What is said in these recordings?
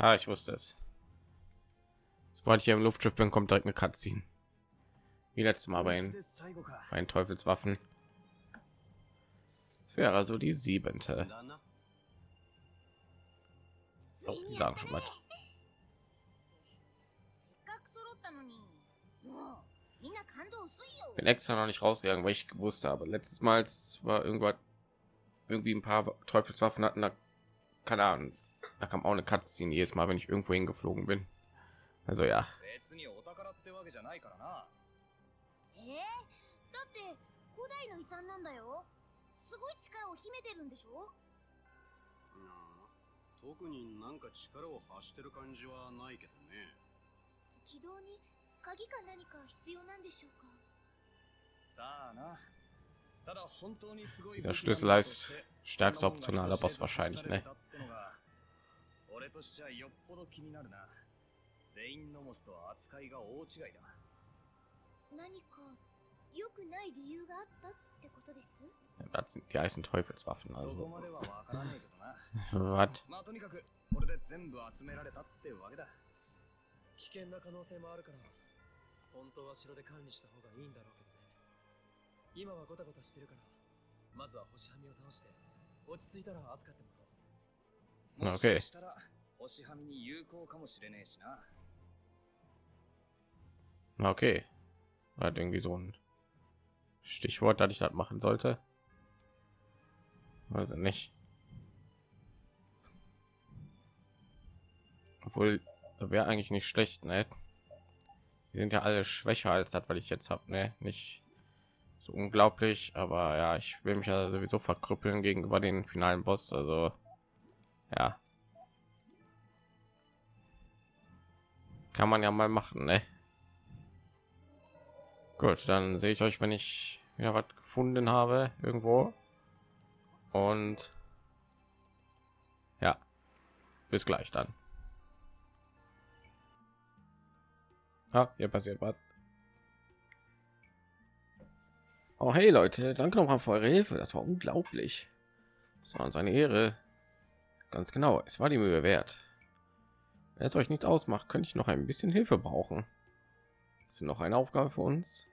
Ah, ich wusste es. Sobald ich hier im Luftschiff bin, kommt direkt eine Cutscene. Wie letztes Mal bei den, Teufelswaffen. Das wäre also die siebente. Oh, die sagen schon was. Bin extra noch nicht rausgegangen, weil ich gewusst habe. Letztes Mal war irgendwas irgendwie ein paar Teufelswaffen hatten, da keine Ahnung, da kam auch eine Cutscene jedes Mal, wenn ich irgendwo hingeflogen bin. Also ja. 特になんか力を発してる感じはないけどね軌道に鍵か何か必要なんでしょうかさあな Dieser Schlüssel heißt stärkster optionaler Boss wahrscheinlich, ne? 俺としちゃよっぽど気になるな。デインノモスとは扱いが大違いだ。何か良くない理由があったってことです？Das sind die heißen Teufelswaffen, also. Was? まあとにかくこれで全部集められたってわけだ。危険な可能性もあるから、本当は城で管理した方がいいんだろうけど。今はゴタゴタしてるからまずは星はみを倒して落ち着いたら預かってもら Okay. 星はみに有効かもしれねえしな Okay. Hat irgendwie so ein Stichwort, dass ich das machen sollte. Also nicht. Obwohl, wäre eigentlich nicht schlecht, ne? Wir sind ja alle schwächer als das, was ich jetzt habe, ne? Nicht so unglaublich aber ja ich will mich ja sowieso verkrüppeln gegenüber den finalen boss also ja kann man ja mal machen ne? gut dann sehe ich euch wenn ich wieder was gefunden habe irgendwo und ja bis gleich dann ah, hier passiert was Oh hey Leute, danke noch mal für eure Hilfe. Das war unglaublich. Das war uns eine Ehre. Ganz genau, es war die Mühe wert. Wenn es euch nichts ausmacht, könnte ich noch ein bisschen Hilfe brauchen. Ist noch eine Aufgabe für uns?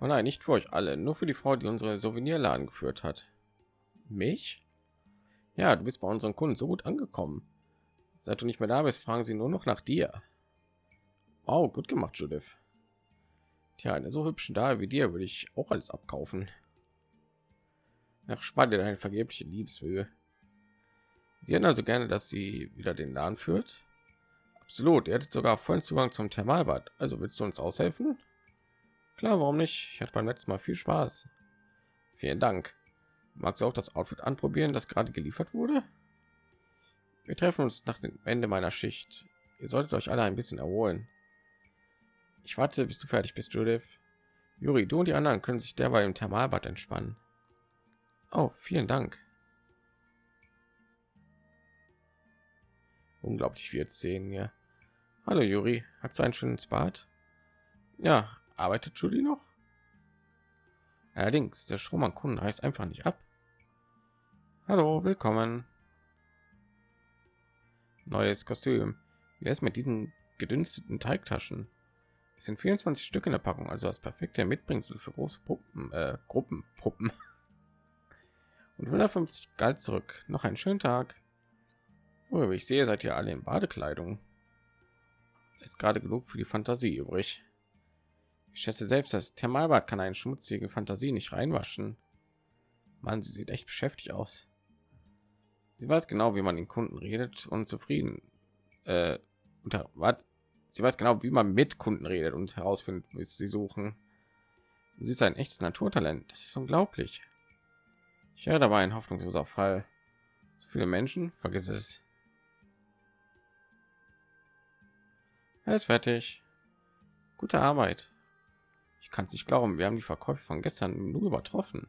Oh nein, nicht für euch alle, nur für die Frau, die unsere Souvenirladen geführt hat. Mich? Ja, du bist bei unseren Kunden so gut angekommen. Seit du nicht mehr da bist, fragen sie nur noch nach dir. Oh, gut gemacht, Judith. Tja, eine so hübschen Dame wie dir würde ich auch alles abkaufen. Nach spannend eine vergebliche Liebesmühe. Sie hätten also gerne, dass sie wieder den Laden führt. Absolut, ihr hättet sogar vollen Zugang zum Thermalbad. Also willst du uns aushelfen? Klar, warum nicht? Ich hatte beim letzten Mal viel Spaß. Vielen Dank. Magst du auch das Outfit anprobieren, das gerade geliefert wurde? Wir treffen uns nach dem Ende meiner Schicht. Ihr solltet euch alle ein bisschen erholen. Ich warte, bis du fertig bist, Judith. Juri, du und die anderen können sich derweil im Thermalbad entspannen. Oh, vielen Dank. Unglaublich viel sehen hier. Hallo Juri, hast du ein schönes Bad? Ja, arbeitet Julie noch? Allerdings, der Strom an Kunden heißt einfach nicht ab. Hallo, willkommen. Neues Kostüm. Wie ist mit diesen gedünsteten Teigtaschen? Es sind 24 Stück in der Packung, also das perfekte Mitbringsel für große Puppen, äh, Gruppen, Puppen. Und 150 Geld zurück. Noch einen schönen Tag. Oh, ich sehe, seid ihr alle in Badekleidung. Ist gerade genug für die Fantasie übrig. Ich schätze selbst, das Thermalbad kann eine schmutzige Fantasie nicht reinwaschen. Man, sie sieht echt beschäftigt aus. Sie weiß genau, wie man den Kunden redet und zufrieden. Äh, unter was? Sie weiß genau, wie man mit Kunden redet und herausfindet, wie sie suchen. Sie ist ein echtes Naturtalent. Das ist unglaublich. Ich höre dabei ein hoffnungsloser Fall. So viele Menschen, vergiss es. Er ist fertig. Gute Arbeit. Ich kann es nicht glauben. Wir haben die Verkäufe von gestern nur übertroffen.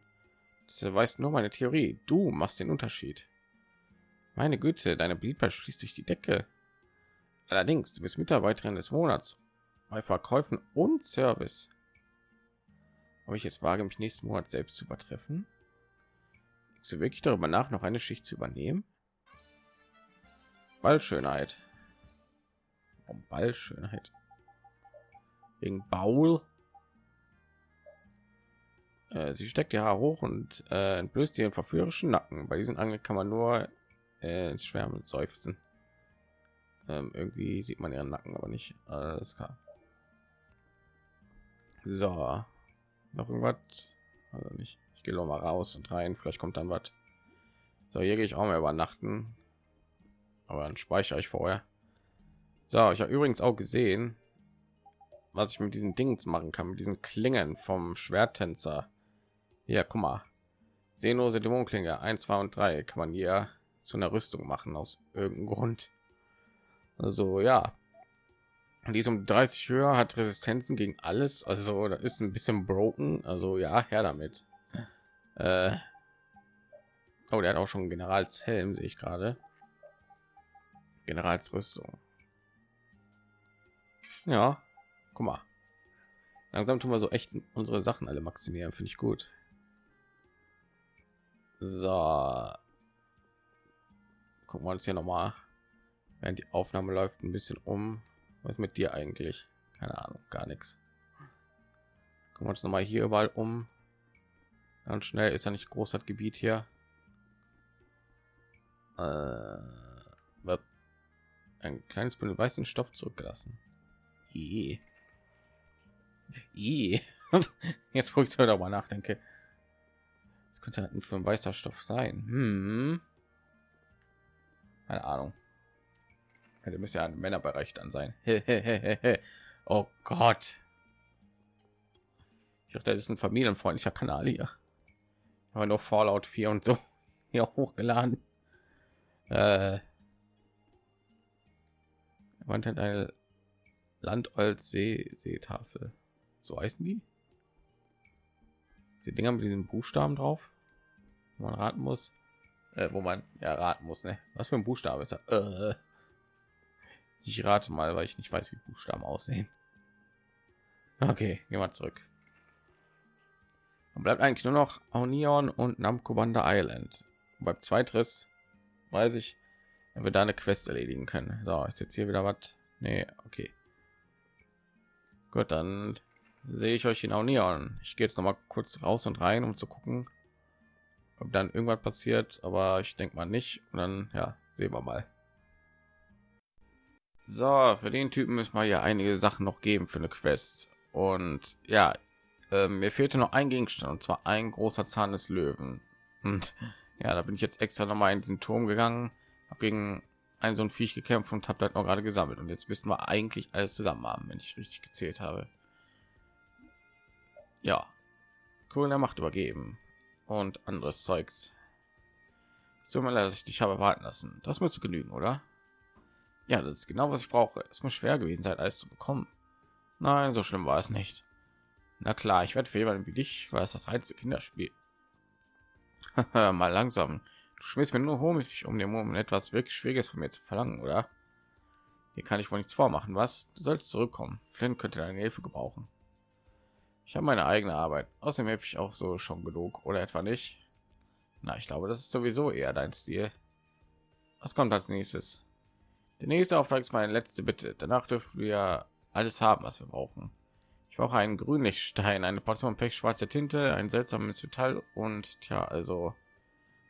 Das weiß nur meine Theorie. Du machst den Unterschied. Meine Güte, deine Beliebtheit schließt durch die Decke. Allerdings, du bist Mitarbeiterin des Monats bei Verkäufen und Service. Ob ich jetzt wage, mich nächsten Monat selbst zu übertreffen? Denkst du wirklich darüber nach, noch eine Schicht zu übernehmen? Bald Schönheit. Warum Ballschönheit? Wegen Baul. Äh, sie steckt die Haare hoch und äh, entblößt ihren verführerischen Nacken. Bei diesen Angel kann man nur äh, ins Schwärmen seufzen. Ähm, irgendwie sieht man ihren Nacken aber nicht. Alles klar. So, noch irgendwas? Also nicht. Ich gehe noch mal raus und rein. Vielleicht kommt dann was. So, hier gehe ich auch mal übernachten. Aber dann speichere ich vorher. So, ich habe übrigens auch gesehen, was ich mit diesen Dingen machen kann, mit diesen Klingen vom Schwerttänzer. Ja, guck mal. Sehnlose Dämonenklinge 1, 2 und 3 kann man hier zu einer Rüstung machen aus irgendeinem Grund. Also ja, die ist um 30 höher, hat Resistenzen gegen alles. Also da ist ein bisschen broken. Also ja, her damit. Äh, oh, der hat auch schon Generalshelm, sehe ich gerade. Generalsrüstung. Ja, guck mal. Langsam tun wir so echt unsere Sachen alle maximieren, finde ich gut. So. Gucken wir uns hier noch mal, während die Aufnahme läuft, ein bisschen um. Was mit dir eigentlich? Keine Ahnung, gar nichts. Gucken wir uns noch mal hier überall um. Ganz schnell ist ja nicht groß das Gebiet hier. Äh, ein kleines Bündel weißen Stoff zurückgelassen. Jetzt wo ich darüber nachdenke, es könnte halt für ein weißer Stoff sein. Hm. Keine Ahnung. Ja, müsste ja ein Männerbereich dann sein. oh Gott. Ich dachte, das ist ein familienfreundlicher Kanal hier. Aber nur Fallout 4 und so hier hochgeladen. Äh, man hat eine Landolz See Seetafel. So heißen die? Diese Dinger mit diesen Buchstaben drauf, wo man raten muss, äh, wo man ja raten muss, ne? Was für ein Buchstabe ist er? Äh. Ich rate mal, weil ich nicht weiß, wie Buchstaben aussehen. Okay, gehen wir zurück. Und bleibt eigentlich nur noch Aunion und Namco Banda Island. Und beim Zweitriss weiß ich, wenn wir da eine Quest erledigen können. So, ist jetzt hier wieder was? Nee, okay. Gut, dann sehe ich euch in Aunion. Ich gehe jetzt noch mal kurz raus und rein, um zu gucken, ob dann irgendwas passiert. Aber ich denke mal nicht. Und dann, ja, sehen wir mal. So, für den Typen müssen wir ja einige Sachen noch geben für eine Quest. Und ja, äh, mir fehlte noch ein Gegenstand, und zwar ein großer Zahn des Löwen. Und ja, da bin ich jetzt extra noch mal in diesen Turm gegangen, habe gegen ein so ein Viech gekämpft und habe halt noch gerade gesammelt. Und jetzt müssten wir eigentlich alles zusammen haben, wenn ich richtig gezählt habe. Ja, cool der Macht übergeben und anderes Zeugs. Es tut mir dass ich dich habe warten lassen. Das müsste genügen, oder? Ja, das ist genau was ich brauche. Es muss schwer gewesen sein, alles zu bekommen. Nein, so schlimm war es nicht. Na klar, ich werde für jemanden wie dich, weil es das reinste Kinderspiel. Mal langsam. Du mir nur Honig, um dem um etwas wirklich Schwieriges von mir zu verlangen, oder? Hier kann ich wohl nichts vormachen, was? Du sollst zurückkommen. Flynn könnte deine Hilfe gebrauchen. Ich habe meine eigene Arbeit. Außerdem helfe ich auch so schon genug, oder etwa nicht? Na, ich glaube, das ist sowieso eher dein Stil. Was kommt als nächstes? Der nächste Auftrag ist meine letzte Bitte. Danach dürfen wir alles haben, was wir brauchen. Ich brauche einen Grünlichtstein, eine Portion Pech schwarze Tinte, ein seltsames Metall und tja, also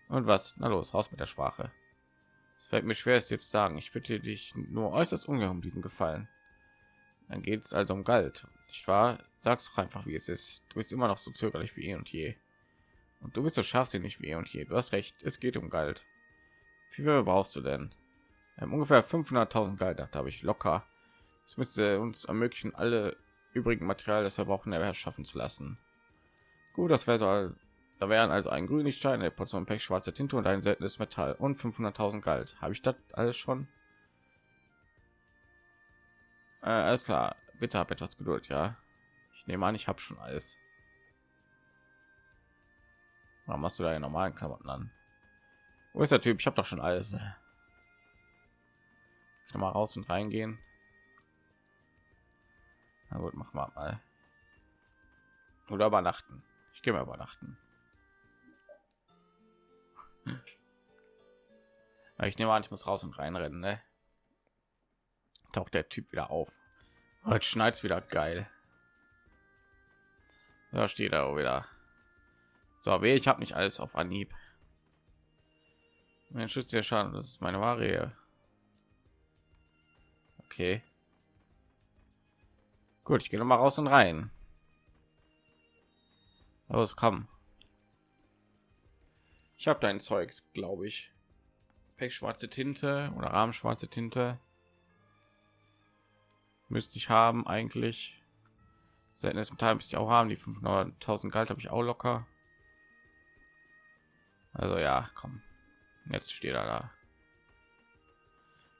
und was? Na los, raus mit der Sprache. Es fällt mir schwer, es jetzt sagen. Ich bitte dich nur äußerst ungern um diesen Gefallen. Dann geht es also um Galt, nicht wahr? Sag's doch einfach, wie es ist. Du bist immer noch so zögerlich wie eh und je. Und du bist so scharfsinnig wie eh und je. Du hast recht, es geht um Galt. Wie viel brauchst du denn? ähm, ungefähr 500.000 Galt habe ich locker. Es müsste uns ermöglichen, alle übrigen Material, das wir brauchen, erschaffen zu lassen. Gut, das wäre so. Da wären also ein Grünlichtstein, eine Portion Pech, schwarze Tinte und ein seltenes Metall und 500.000 Galt. Habe ich das alles schon? Äh, alles klar. Bitte hab etwas Geduld, ja. Ich nehme an, ich habe schon alles. Warum machst du da normalen Klamotten an? Wo ist der Typ? Ich habe doch schon alles noch mal raus und reingehen. Na gut, machen wir mal. Oder übernachten. Ich gehe mal übernachten. Ich nehme an, ich muss raus und reinrennen, ne? taucht der Typ wieder auf. Heute schneit wieder geil. Da steht er wieder. So, weh, ich habe nicht alles auf Anhieb. Mein Schutz ja schon, das ist meine Ware. Okay. Gut, ich gehe noch mal raus und rein. Los, komm. Ich habe dein Zeugs, glaube ich. schwarze Tinte oder rahmenschwarze Tinte. Müsste ich haben eigentlich. Seltenes Metall müsste ich auch haben. Die 500.000 Galt habe ich auch locker. Also ja, komm. Jetzt steht er da.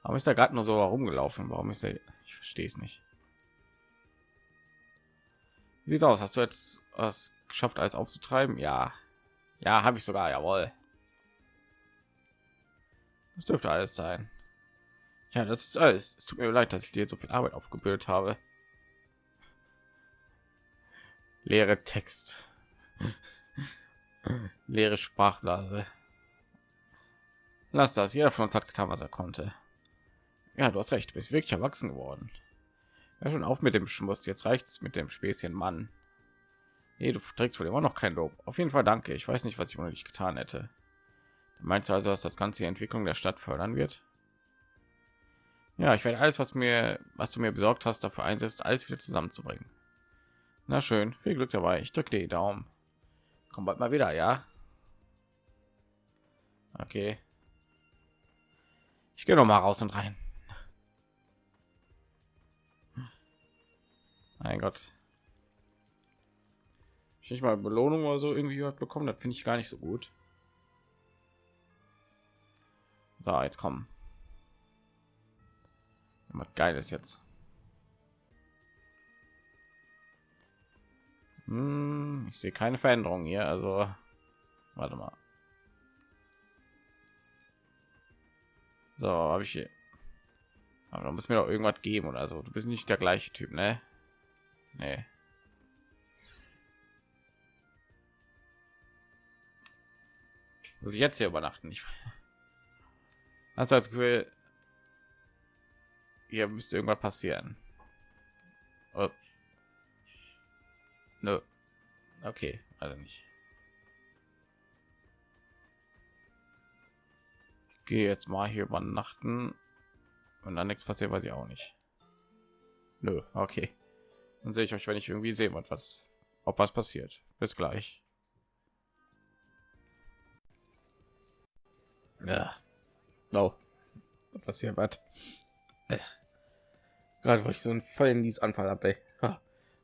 Warum ist er gerade nur so herumgelaufen? Warum ist er? Ich verstehe es nicht. Wie sieht's aus? Hast du jetzt was geschafft, alles aufzutreiben? Ja, ja, habe ich sogar. Jawohl. Das dürfte alles sein. Ja, das ist alles. Es tut mir leid, dass ich dir so viel Arbeit aufgebildet habe. Leere Text. Leere Sprachblase. Lass das. Jeder von uns hat getan, was er konnte. Ja, du hast recht. Du bist wirklich erwachsen geworden. Ja, schon auf mit dem Schmuss. Jetzt reicht's mit dem Späßchen, Mann. Nee, du trägst wohl immer noch kein Lob. Auf jeden Fall danke. Ich weiß nicht, was ich ohne dich getan hätte. Meinst du also, dass das ganze die Entwicklung der Stadt fördern wird? Ja, ich werde alles, was mir, was du mir besorgt hast, dafür einsetzen, alles wieder zusammenzubringen. Na schön, viel Glück dabei. Ich drücke dir die Daumen. Komm bald mal wieder, ja? Okay. Ich gehe noch mal raus und rein. Mein Gott. Ich nicht mal Belohnung oder so irgendwie bekommen, das finde ich gar nicht so gut. So, jetzt kommen. Was geiles jetzt. Hm, ich sehe keine Veränderung hier, also warte mal. So, habe ich hier. Aber da muss mir doch irgendwas geben oder so. Du bist nicht der gleiche Typ, ne? Nee. Muss ich jetzt hier übernachten? Ich also als Gefühl, hier müsste irgendwas passieren. Oh. No. Okay, also nicht. Ich gehe jetzt mal hier übernachten und dann nichts passiert, weiß ich auch nicht. Nö, okay. Dann sehe ich euch, wenn ich irgendwie sehe, was, ob was passiert. Bis gleich. Ja. Oh. Was hier was? Äh. Gerade wo ich so einen Fall in dieses Anfall habe.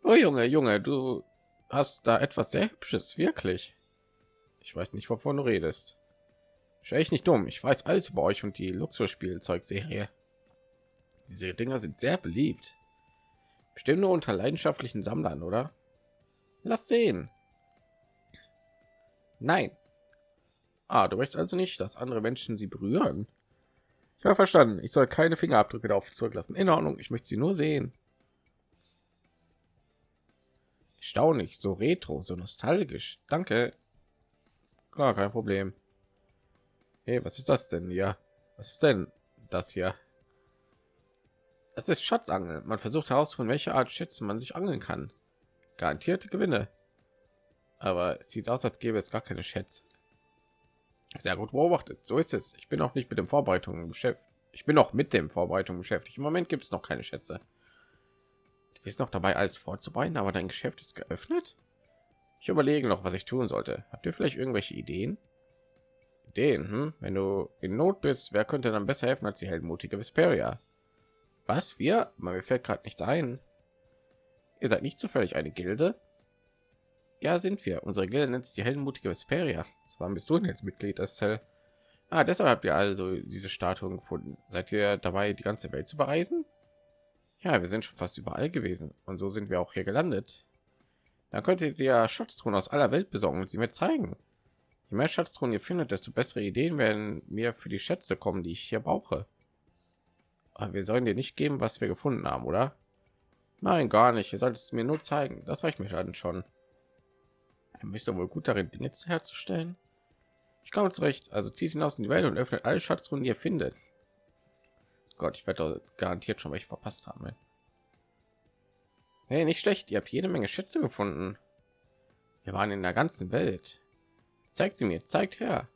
Oh Junge, Junge, du hast da etwas sehr hübsches, wirklich. Ich weiß nicht, wovon du redest. Ich echt nicht dumm. Ich weiß alles über euch und die Luxusspielzeugserie. Diese Dinger sind sehr beliebt. Bestimmt nur unter leidenschaftlichen Sammlern, oder? Lass sehen. Nein. Ah, du möchtest also nicht, dass andere Menschen sie berühren. Ich habe verstanden. Ich soll keine Fingerabdrücke darauf zurücklassen. In Ordnung. Ich möchte sie nur sehen. Erstaunlich, so retro, so nostalgisch. Danke. Klar, kein Problem. Hey, was ist das denn hier? Was ist denn das hier? Das ist Schatzangeln. Man versucht herauszufinden, welche Art Schätze man sich angeln kann. Garantierte Gewinne. Aber es sieht aus, als gäbe es gar keine Schätze. Sehr gut beobachtet. So ist es. Ich bin auch nicht mit dem Vorbereitungen beschäftigt. Ich bin noch mit dem Vorbereitung beschäftigt. Im Moment gibt es noch keine Schätze. Du bist noch dabei, alles vorzubereiten, aber dein Geschäft ist geöffnet. Ich überlege noch, was ich tun sollte. Habt ihr vielleicht irgendwelche Ideen? Ideen? Hm? Wenn du in Not bist, wer könnte dann besser helfen als die heldenmutige Vesperia? Was? Wir? Mir fällt gerade nichts ein. Ihr seid nicht zufällig eine Gilde? Ja, sind wir. Unsere Gilde nennt sich die heldenmutige Vesperia. Wann bist du denn jetzt Mitglied des Zell? Ah, deshalb habt ihr also diese Statuen gefunden. Seid ihr dabei, die ganze Welt zu bereisen? Ja, wir sind schon fast überall gewesen und so sind wir auch hier gelandet. Dann könntet ihr Schatztruhen aus aller Welt besorgen und sie mir zeigen. Je mehr Schatztruhen ihr findet, desto bessere Ideen werden mir für die Schätze kommen, die ich hier brauche. Aber wir sollen dir nicht geben, was wir gefunden haben, oder? Nein, gar nicht. Ihr solltet es mir nur zeigen. Das reicht mir dann schon. Bist doch wohl gut darin, Dinge herzustellen. Ich komme zurecht. Also zieht hinaus in die Welt und öffnet alle Schatzrunden, die ihr findet. Gott, ich werde garantiert schon welche verpasst haben. Ey. Hey, nicht schlecht. Ihr habt jede Menge Schätze gefunden. Wir waren in der ganzen Welt. Zeigt sie mir, zeigt her.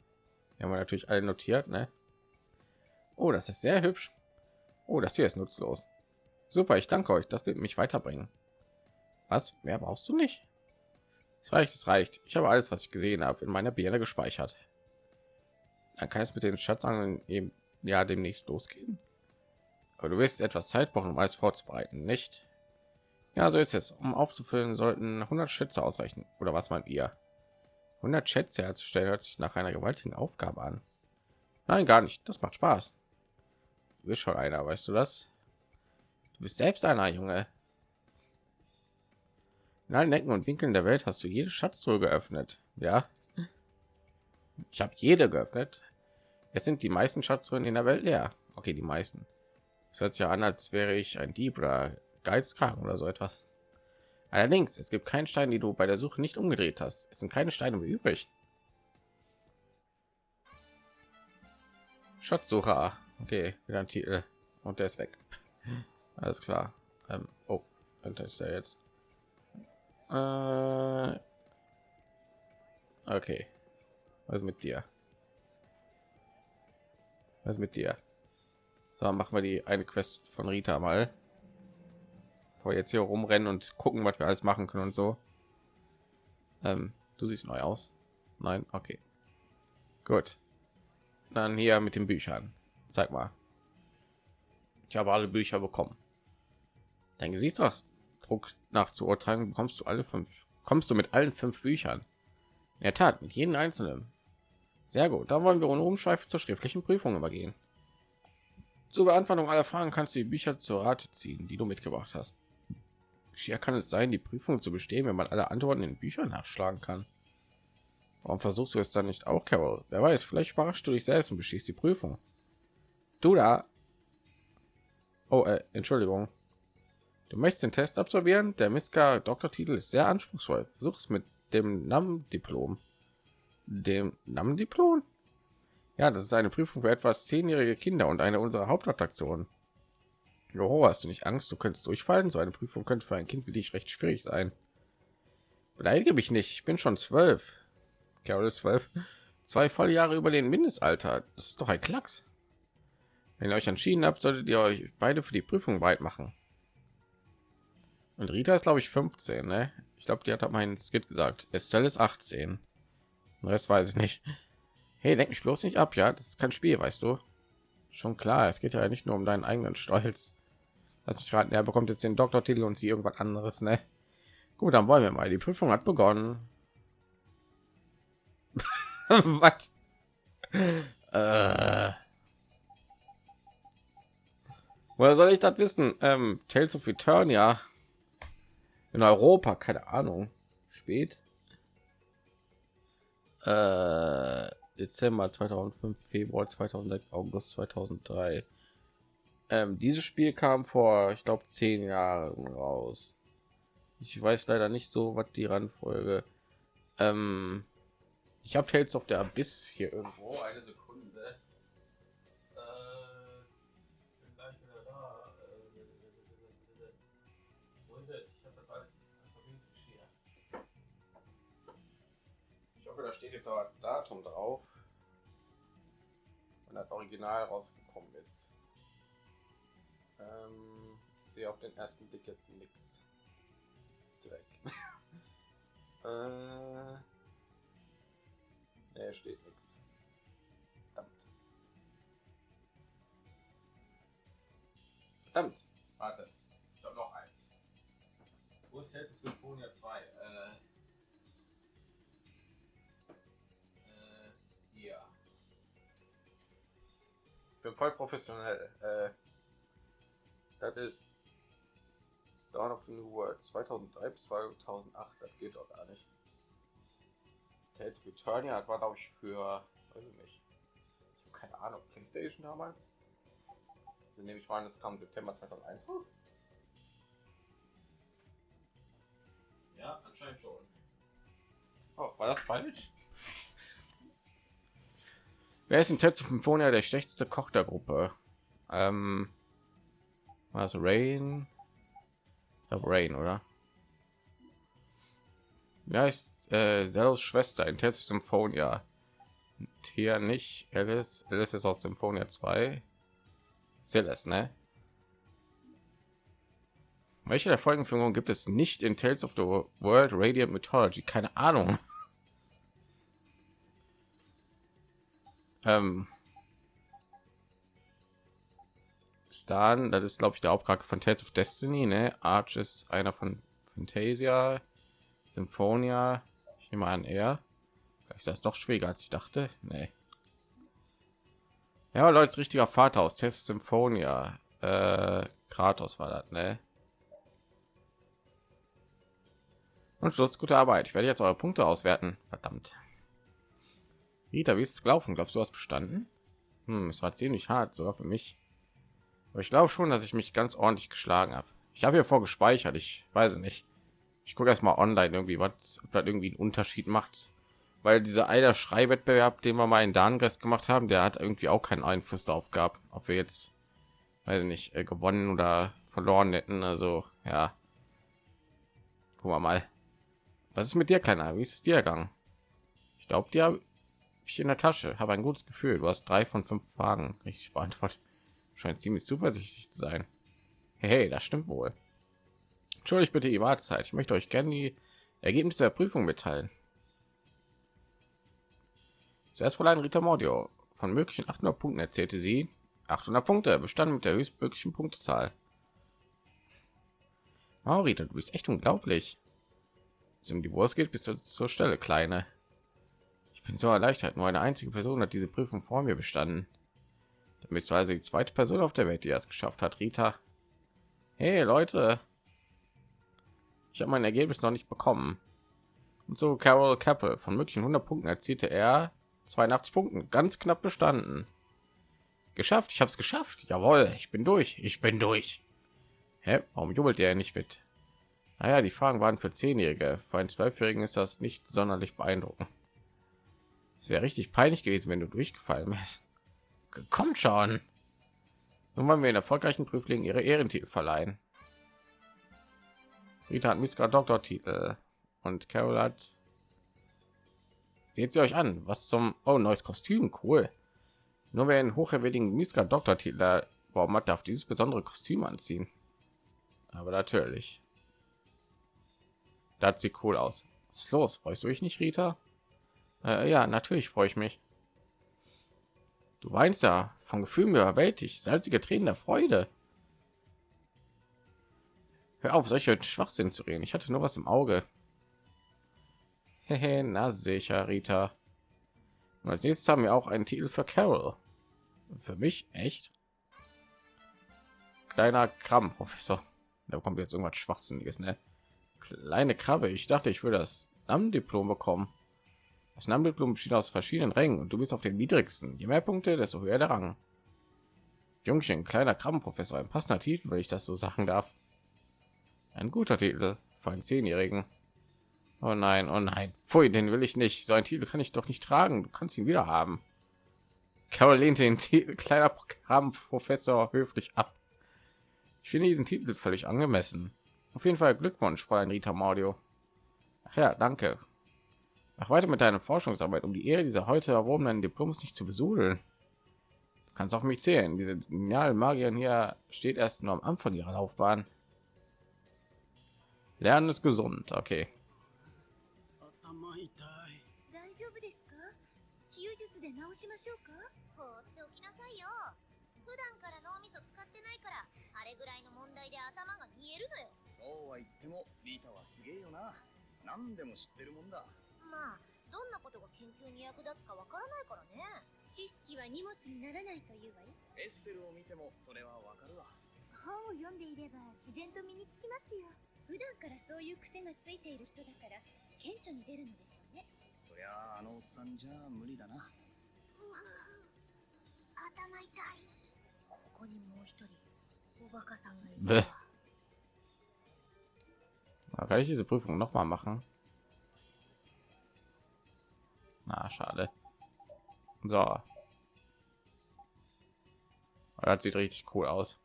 Wir haben natürlich alle notiert, ne? Oh, das ist sehr hübsch. Oh, das hier ist nutzlos. Super, ich danke euch. Das wird mich weiterbringen. Was? Mehr brauchst du nicht? Es reicht, es reicht. Ich habe alles, was ich gesehen habe, in meiner Birne gespeichert. Dann kann es mit den Schatzangeln eben ja demnächst losgehen. Aber du wirst etwas Zeit brauchen, um alles vorzubereiten, nicht? Ja, so ist es. Um aufzufüllen, sollten 100 Schätze ausreichen. Oder was meint ihr? 100 Schätze herzustellen hört sich nach einer gewaltigen Aufgabe an. Nein, gar nicht. Das macht Spaß. Du bist schon einer, weißt du das? Du bist selbst einer, Junge. In allen Ecken und Winkeln der Welt hast du jede Schatztruhe geöffnet. Ja, ich habe jede geöffnet. Es sind die meisten Schatztruhen in der Welt leer. Okay, die meisten. Es hört sich ja an, als wäre ich ein Dieb oder Geizkragen oder so etwas. Allerdings, es gibt keinen Stein, die du bei der Suche nicht umgedreht hast. Es sind keine Steine mehr übrig. Schatzsucher. Okay, wieder ein Titel. Und der ist weg. Alles klar. Ähm, oh, ist er jetzt. Äh, okay. Was mit dir? Was mit dir? So, machen wir die eine Quest von Rita mal. Vor jetzt hier rumrennen und gucken, was wir alles machen können und so. Ähm, du siehst neu aus. Nein, okay. Gut. Dann hier mit den Büchern. Zeig mal. Ich habe alle Bücher bekommen. Dein Druck nach zu urteilen bekommst du alle fünf. Kommst du mit allen fünf Büchern? In der Tat, mit jedem einzelnen. Sehr gut, dann wollen wir ohne Umschweife zur schriftlichen Prüfung übergehen. Zur Beantwortung aller Fragen kannst du die Bücher zur Rate ziehen, die du mitgebracht hast. Schier kann es sein, die Prüfung zu bestehen, wenn man alle Antworten in Büchern nachschlagen kann. Warum versuchst du es dann nicht auch, Carol? Wer weiß, vielleicht überraschst du dich selbst und bestehst die Prüfung. Du da. Oh, äh, Entschuldigung. Du möchtest den Test absolvieren? Der Miska Doktortitel ist sehr anspruchsvoll. Versuch es mit dem NAM-Diplom dem Namen-Diplom? Ja, das ist eine Prüfung für etwas zehnjährige Kinder und eine unserer Hauptattraktionen. Oh, hast du nicht Angst, du könntest durchfallen? So eine Prüfung könnte für ein Kind wie dich recht schwierig sein. Beleidige mich nicht, ich bin schon zwölf. Carol ist zwölf. Zwei volle Jahre über den Mindestalter. Das ist doch ein Klacks. Wenn ihr euch entschieden habt, solltet ihr euch beide für die Prüfung weit machen. Und Rita ist, glaube ich, 15, ne? Ich glaube, die hat meinen Skit gesagt. Estelle ist 18. Das weiß ich nicht. Hey, denk mich bloß nicht ab, ja? Das ist kein Spiel, weißt du? Schon klar, es geht ja nicht nur um deinen eigenen Stolz. Lass mich raten, er bekommt jetzt den Doktortitel und sie irgendwas anderes, ne? Gut, dann wollen wir mal. Die Prüfung hat begonnen. Was? Äh. Woher soll ich das wissen? Ähm, Tales of Eternia in Europa, keine Ahnung. Spät äh, Dezember 2005, Februar 2006, August 2003. Ähm, dieses Spiel kam vor, ich glaube, zehn Jahren raus. Ich weiß leider nicht so, was die Randfolge. Ähm, ich habe Tales of der Abyss hier irgendwo. Eine Sekunde. Steht jetzt aber Datum drauf, wenn das Original rausgekommen ist. Ähm, ich sehe auf den ersten Blick jetzt nichts. Dreck. äh, nee, steht nichts. Verdammt. Verdammt. Wartet. Ich habe noch eins. Wo ist Tales Symphonia 2? Bin voll professionell. Äh, das ist Dawn of the New World 2003 bis 2008. Das geht doch gar nicht. Tales of Eternia war glaube ich für, weiß ich nicht, ich habe keine Ahnung, PlayStation damals. Also nehme ich mal, das kam September 2001 raus. Ja, anscheinend schon. Oh, war das falsch? Wer ist in Tetsu Symphonia der schlechteste Koch der Gruppe? Ähm, was Rain? Rain, oder? Ja, ist äh, Zeros Schwester in Test Symphonia. Hier nicht. Alice, Alice ist aus Symphonia 2. Celeste, ne? Welche der Folgenführungen gibt es nicht in Tales of the World Radiant Mythology? Keine Ahnung. Ähm, Stan, das ist glaube ich der Hauptcharakter von Tales of Destiny, ne? Arch ist einer von Fantasia, Symphonia. Ich nehme an, er. Ist das doch schwieriger als ich dachte? Nee. Ja, Leute, richtiger Vater aus Tales Symphonia. Äh, Kratos war das, ne? Und Schluss, gute Arbeit. Ich werde jetzt eure Punkte auswerten. Verdammt. Rita, wie ist es gelaufen? Glaubst du, hast bestanden? Hm, es war ziemlich hart, sogar für mich. Aber ich glaube schon, dass ich mich ganz ordentlich geschlagen habe. Ich habe hier vor gespeichert. Ich weiß nicht. Ich gucke erst mal online irgendwie, was irgendwie einen Unterschied macht. Weil dieser einer Schreiwettbewerb, den wir mal in Darngest gemacht haben, der hat irgendwie auch keinen Einfluss darauf gehabt, ob wir jetzt, weiß nicht, äh, gewonnen oder verloren hätten. Also ja, wir mal. Was ist mit dir, kleiner? Wie ist es dir gegangen? Ich glaube, dir ich in der Tasche. Habe ein gutes Gefühl. Du hast drei von fünf Fragen richtig beantwortet. Scheint ziemlich zuversichtlich zu sein. Hey, das stimmt wohl. Entschuldigt bitte die Wartezeit. Ich möchte euch gerne die Ergebnisse der Prüfung mitteilen. Zuerst Fräulein Rita Mordio. Von möglichen 800 Punkten erzählte sie 800 Punkte, bestanden mit der höchstmöglichen Punktezahl. Oh, Rita, du bist echt unglaublich. Um die Wurst geht, bis zur Stelle, Kleine. Ich bin so erleichtert. Nur eine einzige Person hat diese Prüfung vor mir bestanden. Damit du also die zweite Person auf der Welt, die das geschafft hat, Rita. Hey Leute, ich habe mein Ergebnis noch nicht bekommen. Und so Carol Kappe von möglichen 100 Punkten erzielte er 82 Punkten, ganz knapp bestanden. Geschafft, ich habe es geschafft. Jawohl, ich bin durch, ich bin durch. Hä? Warum jubelt er nicht mit? Naja, die Fragen waren für Zehnjährige. Für einen Zwölfjährigen ist das nicht sonderlich beeindruckend. Es wäre richtig peinlich gewesen, wenn du durchgefallen wärst. Kommt schon. Nun wollen wir den erfolgreichen Prüflingen ihre Ehrentitel verleihen. Rita hat Miska Doktortitel und Carol hat. Seht sie euch an, was zum oh neues Kostüm, cool. Nur wer einen hochwertigen Miska Doktortitel warum hat, darf dieses besondere Kostüm anziehen. Aber natürlich. Da sieht cool aus. Was ist los? Freust du dich nicht, Rita? Äh, ja, natürlich freue ich mich. Du weinst ja von Gefühlen überwältigt, salzige Tränen der Freude. Hör auf, solche Schwachsinn zu reden. Ich hatte nur was im Auge. Hehe, na sicher, Rita. Und als nächstes haben wir auch einen Titel für Carol. Für mich echt? Kleiner Kram, Professor. Da kommt jetzt irgendwas Schwachsinniges, ne? Kleine Krabbe. Ich dachte, ich würde das Diplom bekommen. Das Diplom besteht aus verschiedenen Rängen und du bist auf dem niedrigsten. Je mehr Punkte, desto höher der Rang. Jungchen, kleiner Krabbenprofessor, ein passender Titel, wenn ich das so sagen darf. Ein guter Titel für einen Zehnjährigen. Oh nein, oh nein. Pfui, den will ich nicht. So ein Titel kann ich doch nicht tragen. Du kannst ihn wieder haben. Carol lehnt den Titel kleiner Programmprofessor höflich ab. Ich finde diesen Titel völlig angemessen. Auf jeden Fall Glückwunsch, Fräulein Rita Maudio. Ach ja, danke. Mach weiter mit deiner Forschungsarbeit, um die Ehre dieser heute erworbenen Diploms nicht zu besudeln. Du kannst auf mich zählen. Diese genialen Magierin hier steht erst nur am Anfang ihrer Laufbahn. Lernen ist gesund, okay. まあどんなことが研究に役立つかわからないからね。知識は荷物にならないというわよ。エステルを見てもそれはわかるわ。本を読んでいれば自然と身につきますよ。普段からそういう癖がついている人だから顕著に出るのでしょうね。そりゃあのおっさんじゃ無理だな。う頭痛い。ここにもう一人おバカさんがいる Kann ich diese Prüfung noch mal machen? Na, schade. So. Das sieht richtig cool aus.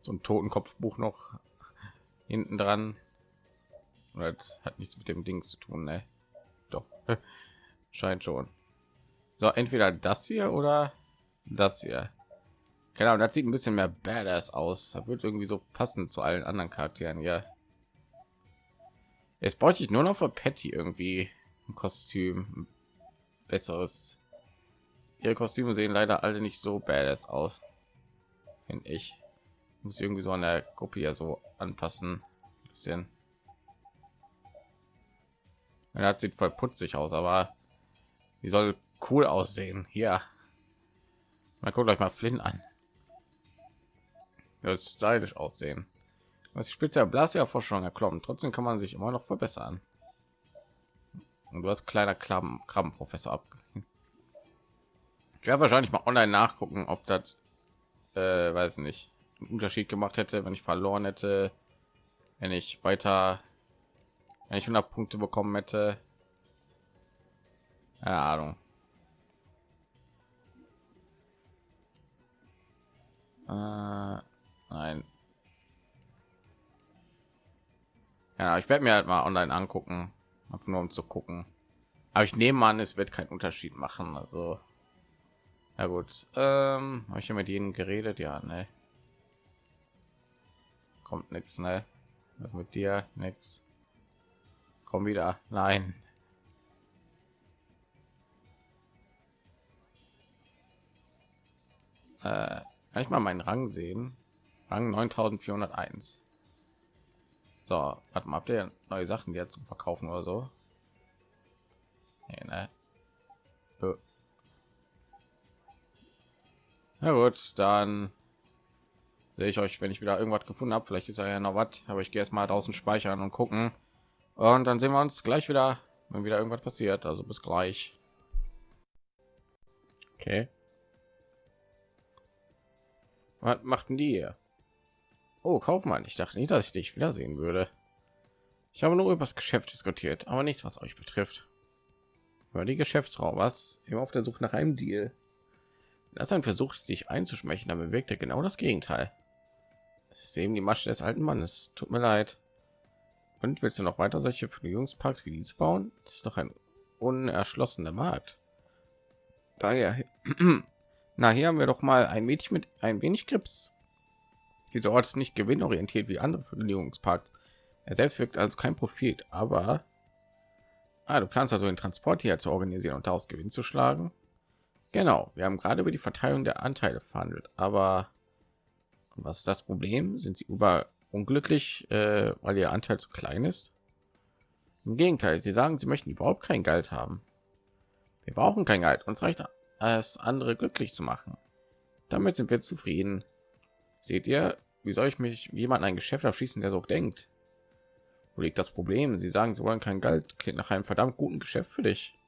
So ein Totenkopfbuch noch hinten dran. Das hat nichts mit dem Ding zu tun, ne? Doch, scheint schon. So, entweder das hier oder das hier. Genau, das sieht ein bisschen mehr badass aus. Das wird irgendwie so passend zu allen anderen Charakteren. Ja, jetzt bräuchte ich nur noch für Patty irgendwie ein Kostüm, ein besseres. Ihre Kostüme sehen leider alle nicht so badass aus, finde ich. Muss irgendwie so an der Gruppe ja so anpassen, ein bisschen. Ja, sieht voll putzig aus, aber die soll cool aussehen. Hier, mal guckt euch mal Flynn an. Ja, stylisch aussehen. Was die vor schon erklommen. Trotzdem kann man sich immer noch verbessern. Und du hast kleiner Krabben, Krabbenprofessor ab. Ich werde wahrscheinlich mal online nachgucken, ob das, äh, weiß nicht, einen Unterschied gemacht hätte, wenn ich verloren hätte, wenn ich weiter, wenn ich 100 Punkte bekommen hätte. Keine Ahnung. Äh, nein. Ja, ich werde mir halt mal online angucken, nur um zu gucken. Aber ich nehme an, es wird keinen Unterschied machen. Also, ja gut. Ähm, habe ich ja mit ihnen geredet? Ja, ne. Kommt nichts, ne? Was mit dir? Nix. Komm wieder. Nein. Äh, kann ich mal meinen Rang sehen? Rang 9401. So, warte mal, habt ihr neue Sachen jetzt zum Verkaufen oder so? Nee, ne? Na gut, dann sehe ich euch, wenn ich wieder irgendwas gefunden habe. Vielleicht ist ja noch was, aber ich gehe erst mal draußen speichern und gucken. Und dann sehen wir uns gleich wieder, wenn wieder irgendwas passiert. Also bis gleich. Okay. Was machten die hier? Oh, Kaufmann, ich dachte nicht, dass ich dich wiedersehen würde. Ich habe nur über das Geschäft diskutiert, aber nichts, was euch betrifft. Über die Geschäftsfrau, was immer auf der Suche nach einem Deal. Das ein Versuch, sich einzuschmechen, aber er genau das Gegenteil. Es ist eben die Masche des alten Mannes. Tut mir leid. Und willst du noch weiter solche Vergnügungsparks wie diese bauen? Das ist doch ein unerschlossener Markt. Daher, na hier haben wir doch mal ein Mädchen mit ein wenig Grips. Dieser Ort ist nicht gewinnorientiert wie andere Vergnügungsparks. Er selbst wirkt also kein Profit, aber ah, du planst also den Transport hier zu organisieren und daraus Gewinn zu schlagen. Genau, wir haben gerade über die Verteilung der Anteile verhandelt, aber was ist das Problem? Sind sie über unglücklich, äh, weil ihr Anteil zu klein ist? Im Gegenteil, sie sagen, sie möchten überhaupt kein Geld haben. Wir brauchen kein Geld, uns reicht es, andere glücklich zu machen. Damit sind wir zufrieden. Seht ihr, wie soll ich mich jemand ein Geschäft abschließen, der so denkt? Wo liegt das Problem? Sie sagen, sie wollen kein Geld. Klingt nach einem verdammt guten Geschäft für dich.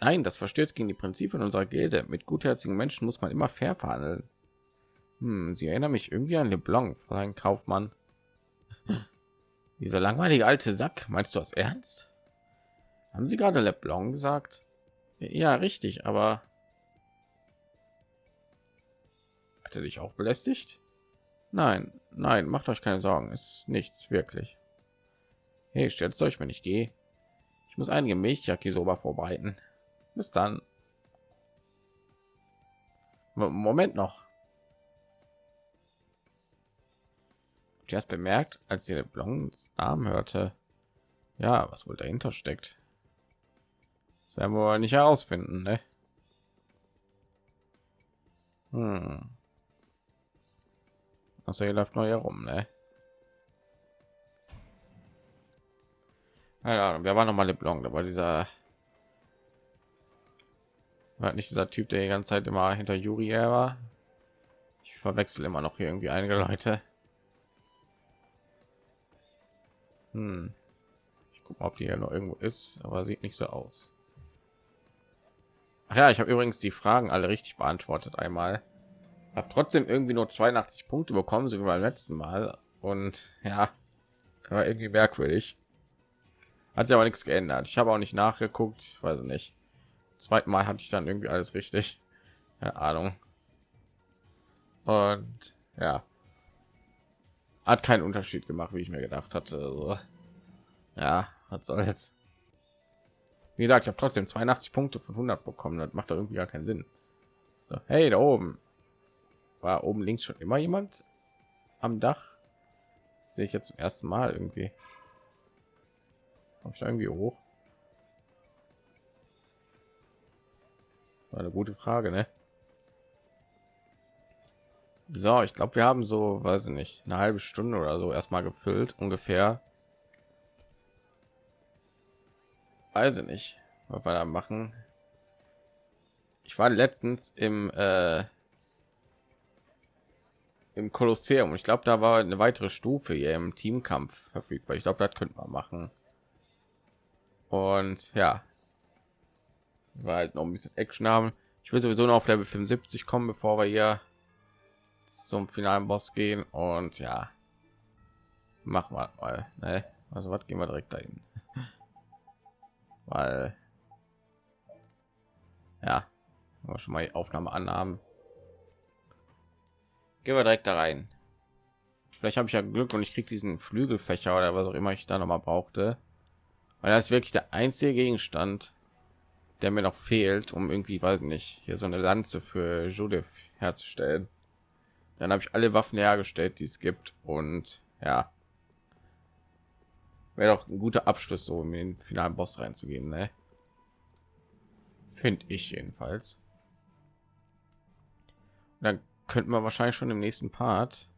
Nein, das verstößt gegen die Prinzipien unserer Gilde. Mit gutherzigen Menschen muss man immer fair verhandeln. Hm, sie erinnern mich irgendwie an LeBlanc, ein Kaufmann. Dieser langweilige alte Sack. Meinst du das ernst? Haben Sie gerade LeBlanc gesagt? Ja, richtig, aber hat er dich auch belästigt? Nein, nein, macht euch keine Sorgen, ist nichts wirklich. Hey, stellt euch, wenn ich gehe. Ich muss einige Milchjakisoba vorbereiten. Bis dann. Moment noch. Erst bemerkt, als sie Blondes Namen hörte. Ja, was wohl dahinter steckt. Das werden wir nicht herausfinden, ne? Hm. Also hier läuft noch herum, ne? Ja, wer war noch mal LeBlanc? Da war dieser war nicht dieser Typ, der die ganze Zeit immer hinter Yuri war. Ich verwechsel immer noch hier irgendwie einige Leute. Hm. Ich gucke ob die ja noch irgendwo ist, aber sieht nicht so aus. Ach ja, ich habe übrigens die Fragen alle richtig beantwortet einmal. Habe trotzdem irgendwie nur 82 Punkte bekommen, so wie beim letzten Mal. Und ja, war irgendwie merkwürdig. Hat sich aber nichts geändert. Ich habe auch nicht nachgeguckt, weiß nicht. zweiten Mal hatte ich dann irgendwie alles richtig. Keine Ahnung. Und ja, hat keinen Unterschied gemacht, wie ich mir gedacht hatte. Also, ja, was soll jetzt? Wie gesagt, ich habe trotzdem 82 Punkte von 100 bekommen. Das macht doch irgendwie gar keinen Sinn. So, hey, da oben war oben links schon immer jemand am Dach. Sehe ich jetzt zum ersten Mal irgendwie. Habe ich irgendwie hoch? War eine gute Frage, ne? So, ich glaube, wir haben so, weiß ich nicht, eine halbe Stunde oder so erstmal gefüllt, ungefähr. Weiß ich nicht, was wir da machen. Ich war letztens im äh, im Kolosseum. Ich glaube, da war eine weitere Stufe hier im Teamkampf verfügbar. Ich glaube, das könnte man machen. Und ja, war halt noch ein bisschen Action haben. Ich will sowieso noch auf Level 75 kommen, bevor wir hier zum finalen Boss gehen. Und ja, machen wir mal. Ne? Also was gehen wir direkt dahin, weil ja, schon mal Aufnahme annahmen. Gehen wir direkt da rein. Vielleicht habe ich ja Glück und ich kriege diesen Flügelfächer oder was auch immer ich da noch mal brauchte. Weil das ist wirklich der einzige Gegenstand, der mir noch fehlt, um irgendwie, weiß nicht, hier so eine Lanze für Judith herzustellen. Dann habe ich alle Waffen hergestellt, die es gibt und ja, wäre doch ein guter Abschluss, so in den finalen Boss reinzugehen, ne? Finde ich jedenfalls. Dann könnten wir wahrscheinlich schon im nächsten Part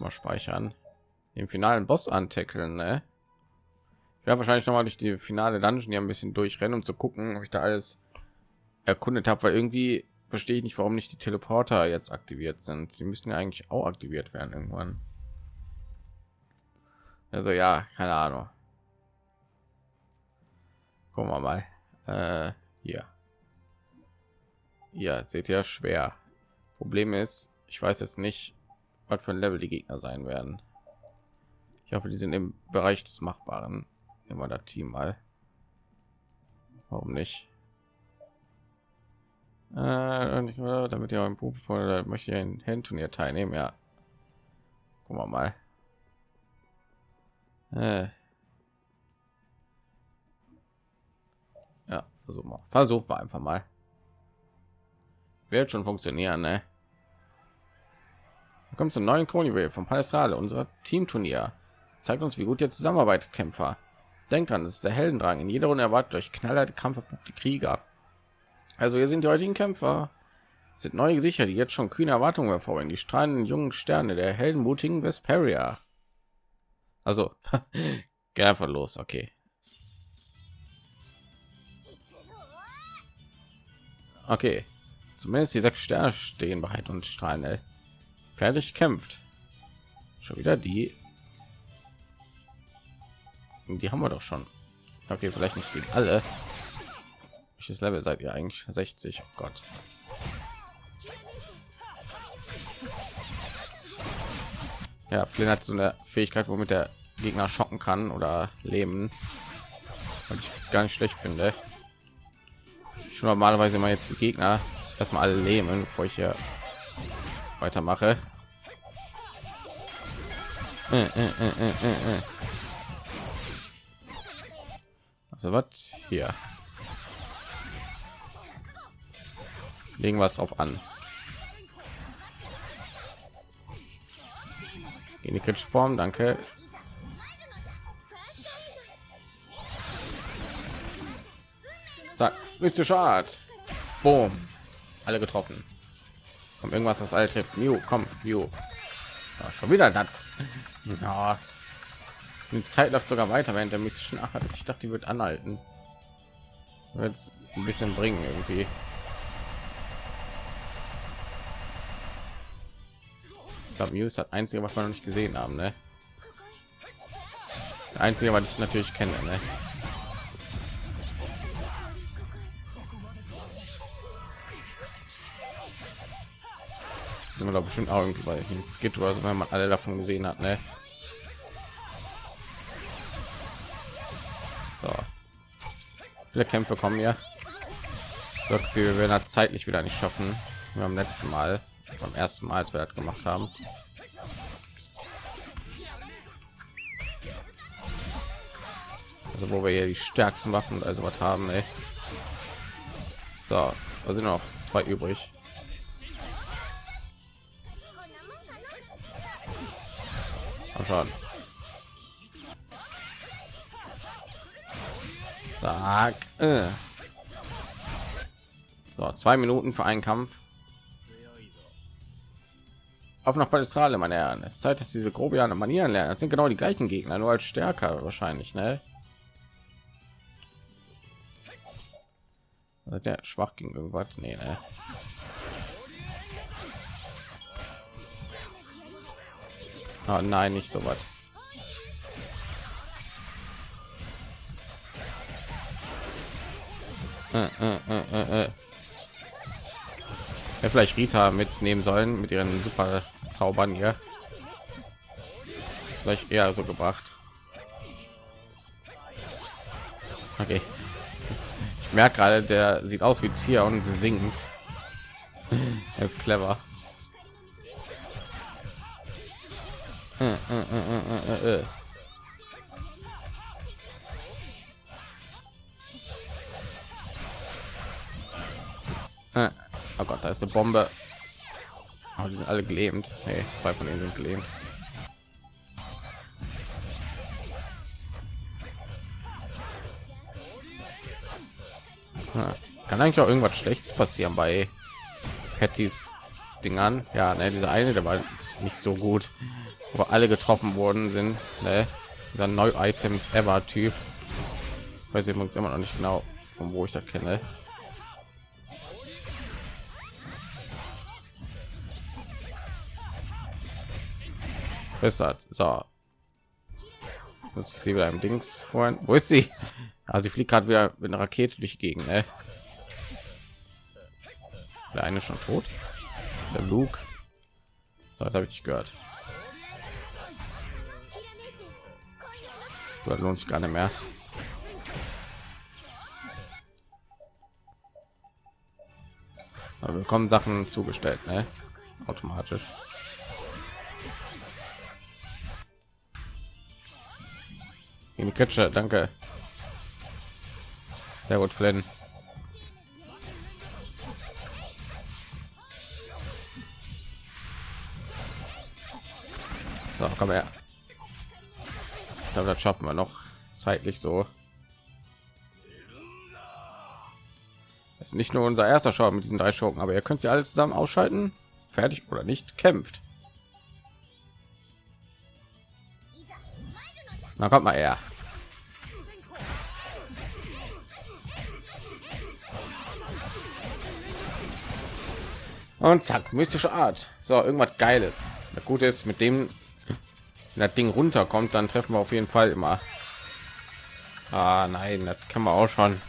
mal speichern den finalen Boss antackeln. Ne? Werde wahrscheinlich noch mal durch die finale Dungeon hier ein bisschen durchrennen, um zu gucken, ob ich da alles erkundet habe, weil irgendwie verstehe ich nicht, warum nicht die Teleporter jetzt aktiviert sind. Sie müssten ja eigentlich auch aktiviert werden irgendwann. Also ja, keine Ahnung. Gucken wir mal. Äh, hier. Ja, seht ihr schwer. Problem ist, ich weiß jetzt nicht, was für ein Level die Gegner sein werden. Ich hoffe, die sind im Bereich des Machbaren. Immer das Team mal. Warum nicht? Äh, damit ihr im Publikum möchte ich ein Handturnier teilnehmen, ja. Gucken wir mal. Äh. Ja, versuchen wir. Versuchen wir einfach mal. Wird schon funktionieren, ne? Kommt zum neuen Kronjuwel von Palestrade, unser Teamturnier. Zeigt uns, wie gut ihr zusammenarbeitet, Kämpfer. Denkt dran, das ist der Heldendrang. In jeder Runde erwartet euch knallharte Kampf die Krieger. Also hier sind die heutigen Kämpfer. Es sind neue Gesichter, die jetzt schon kühne Erwartungen hervorbringen. Die strahlenden jungen Sterne der heldenmutigen Vesperia. Also, geh einfach los, okay. Okay, Zumindest die sechs Sterne stehen bereit und strahlen. Ey. Fertig kämpft. Schon wieder die. Die haben wir doch schon. Okay, vielleicht nicht gegen alle. Welches Level seid ihr eigentlich? 60. Oh Gott. Ja, Flynn hat so eine Fähigkeit, womit der Gegner schocken kann oder leben. Was ich gar nicht schlecht finde. Ich normalerweise immer jetzt die Gegner erstmal alle leben, bevor ich hier weitermache. Äh, äh, äh, also was hier? Legen was drauf an. In die kritische Form, danke. Zack, mystische Art. Boom alle getroffen kommt irgendwas was alle trifft Mew, komm Mew. Ja, schon wieder das ja. die zeit läuft sogar weiter während der mystischen ach ich dachte die wird anhalten jetzt ein bisschen bringen irgendwie ich glaube Mew ist das einzige was wir noch nicht gesehen haben ne? Das einzige was ich natürlich kenne ne? Sind wir doch bestimmt auch irgendwie bei Skid oder so, wenn man alle davon gesehen hat, ne? So. Viele Kämpfe kommen ja. So, wir werden das zeitlich wieder nicht schaffen. Wir am letzten Mal, beim ersten Mal, als wir das gemacht haben. Also wo wir hier die stärksten Waffen also was haben, ey. So, da sind noch zwei übrig. Schauen. Sag. Äh. So, zwei Minuten für einen Kampf. Auf nach Palestrale, meine Herren. Es ist Zeit, dass diese grobiane Manieren lernen. Das sind genau die gleichen Gegner, nur als stärker wahrscheinlich, ne? Der schwach gegen irgendwas? Nee, ne? Oh nein, nicht so was. Äh, äh, äh, äh, ja, vielleicht Rita mitnehmen sollen mit ihren super Zaubern hier. Vielleicht eher so gebracht. Okay. Ich merke gerade, der sieht aus wie Tier und singt. er ist clever. Äh, äh, äh, oh Gott, da ist eine Bombe. Oh, die sind alle gelähmt. Hey, zwei von ihnen sind gelähmt. Kann eigentlich auch irgendwas Schlechtes passieren bei Pattys Dingern? Ja, ne, dieser eine, der war nicht so gut wo alle getroffen worden sind ne? dieser neu items ever typ weiß ich immer noch nicht genau von wo ich das kenne Bessert. So. Muss ich sie wieder im Dings holen. Wo ist sie? Also sie fliegt gerade wieder mit einer Rakete durch die Gegend. Ne? Der eine schon tot. Der Luke. Das habe ich nicht gehört. Das lohnt sich gar nicht mehr. Aber wir bekommen Sachen zugestellt, ne? automatisch. Die Kitsche, danke. Sehr gut, Flynn. So, komm her glaube, das schaffen wir noch zeitlich so. Das ist nicht nur unser erster Schau mit diesen drei Schurken, aber ihr könnt sie alle zusammen ausschalten. Fertig oder nicht, kämpft. Na kommt mal her. Und zack, mystische Art. So, irgendwas Geiles. Das Gute ist, mit dem das Ding runterkommt, dann treffen wir auf jeden Fall immer. Ah, nein, das kann man auch schon.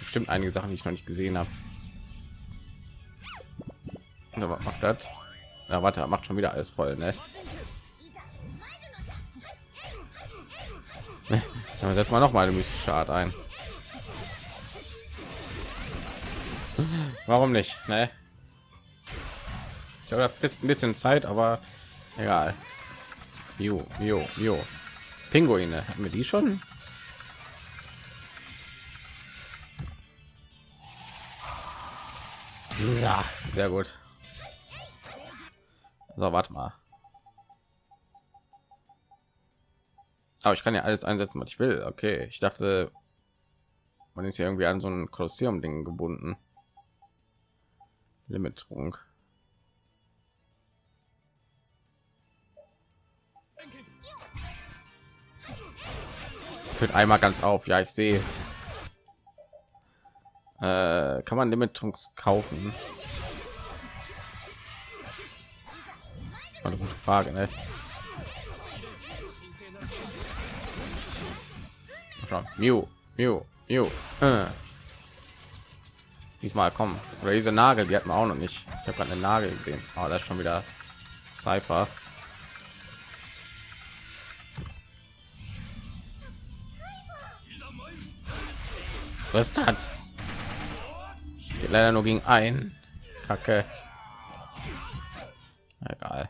Bestimmt einige Sachen, die ich noch nicht gesehen habe. was macht das? Ja, warte, macht schon wieder alles voll, ne? Ja, setzt mal noch mal eine mystische Art ein. Warum nicht? Ne? Ich glaube, das frisst ein bisschen Zeit, aber Egal. Jo, jo, jo. Pinguine. Haben wir die schon? Ja, sehr gut. So, warte mal. Aber ich kann ja alles einsetzen, was ich will. Okay, ich dachte, man ist ja irgendwie an so ein Kolosseum-Ding gebunden. Limit-Trunk. Führt einmal ganz auf. Ja, ich sehe Äh, kann man Limittrunks kaufen? Eine gute Frage, ne? Mew, Mew, Mew. Äh. Diesmal kommen. Oder diese Nagel, die hat man auch noch nicht. Ich habe gerade eine Nagel gesehen. Aber oh, das ist schon wieder Cypher. Was geht leider nur gegen ein kacke. Egal.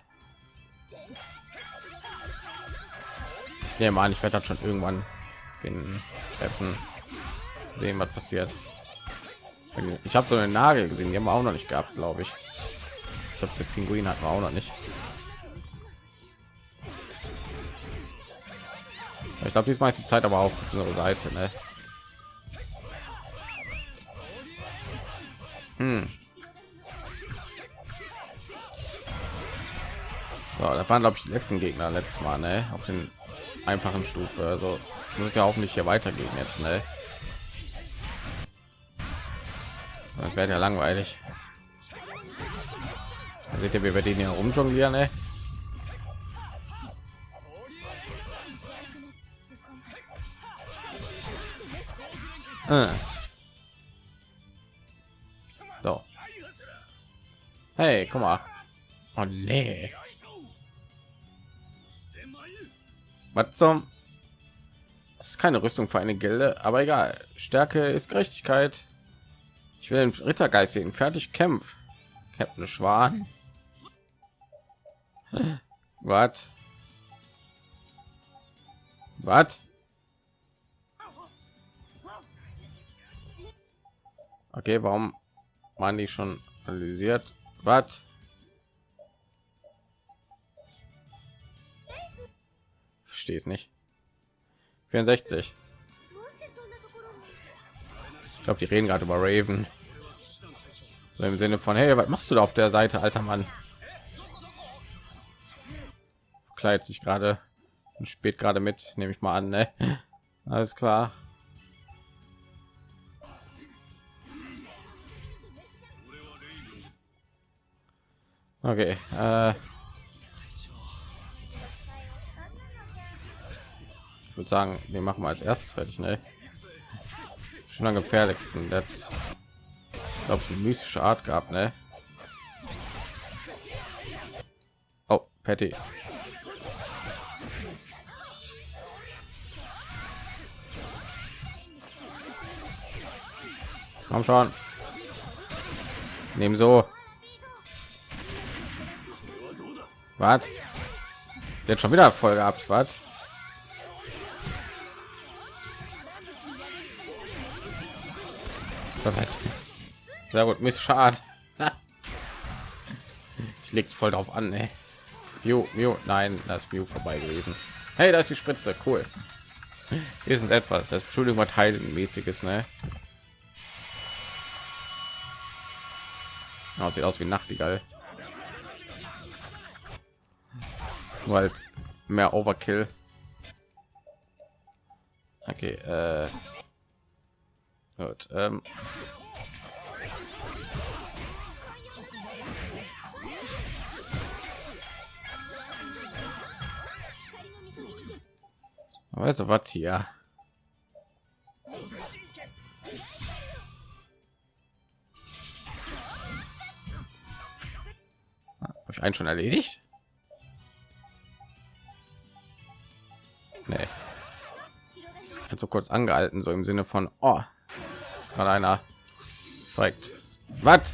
Ja mal ich werde das schon irgendwann finden treffen sehen was passiert. Ich habe so eine nagel gesehen die haben wir auch noch nicht gehabt glaube ich. Ich glaube der pinguin hat auch noch nicht. Ich glaube diesmal ist die zeit aber auf unsere seite ne? Hm. So, das waren glaube ich die letzten Gegner letztes Mal, ne? Auf den einfachen Stufe. Also muss ja hoffentlich hier weitergehen jetzt, ne? Das wäre ja langweilig. Da seht ihr, wie wir den hier rumjonglieren, ne? Äh. Hey, guck mal. Oh nee. Was zum? Das ist keine Rüstung für eine Gilde, aber egal. Stärke ist Gerechtigkeit. Ich will den Rittergeist sehen. Fertig, kämpf. Captain Schwan. Was? Was? Okay, warum waren die schon analysiert? Was? Verstehe es nicht. 64. Ich glaube, die reden gerade über Raven. So Im Sinne von, hey, was machst du da auf der Seite, alter Mann? Kleidet sich gerade und spielt gerade mit, nehme ich mal an, ne? Alles klar. Okay. Äh ich würde sagen, wir machen als erstes fertig, ne? Schon am gefährlichsten. Das glaube eine mystische Art gehabt, ne? Oh, Patty. Komm schon. Nehmen so. Was? Jetzt schon wieder voll gehabt, was? Perfekt. Sehr gut, Miss Schad. ich leg's voll drauf an, ey. Mew, Mew, nein, das Mew vorbei gewesen. Hey, da ist die Spritze, cool. Hier ist etwas, das Entschuldigung, was heilenmäßiges, ne? Oh, sieht aus wie Nachtigall. Halt mehr Overkill. Okay, äh, gut. Ähm. Weißt du was hier? Habe ich einen schon erledigt? Nee. Hat so kurz angehalten, so im Sinne von, oh, ist gerade einer zeigt. Was?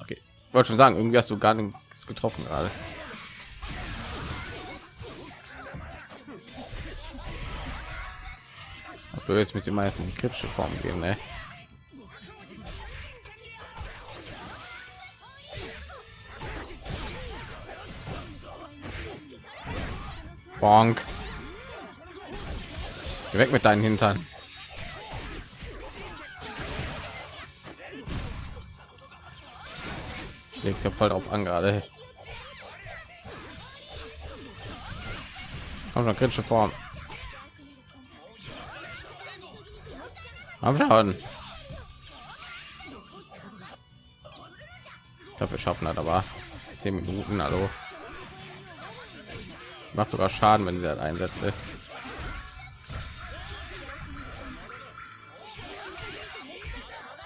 Okay, wollte schon sagen, irgendwie hast du gar nichts getroffen gerade. Dafür jetzt mit den meisten kritische Form geben, ne? Bonk. Geh weg mit deinen Hintern. Legst ja voll drauf an gerade. Komm schon, kritische Form. Am schauen. Ich glaube, wir schaffen das aber 10 Minuten. Hallo macht sogar Schaden, wenn sie halt einsetzt. Ne?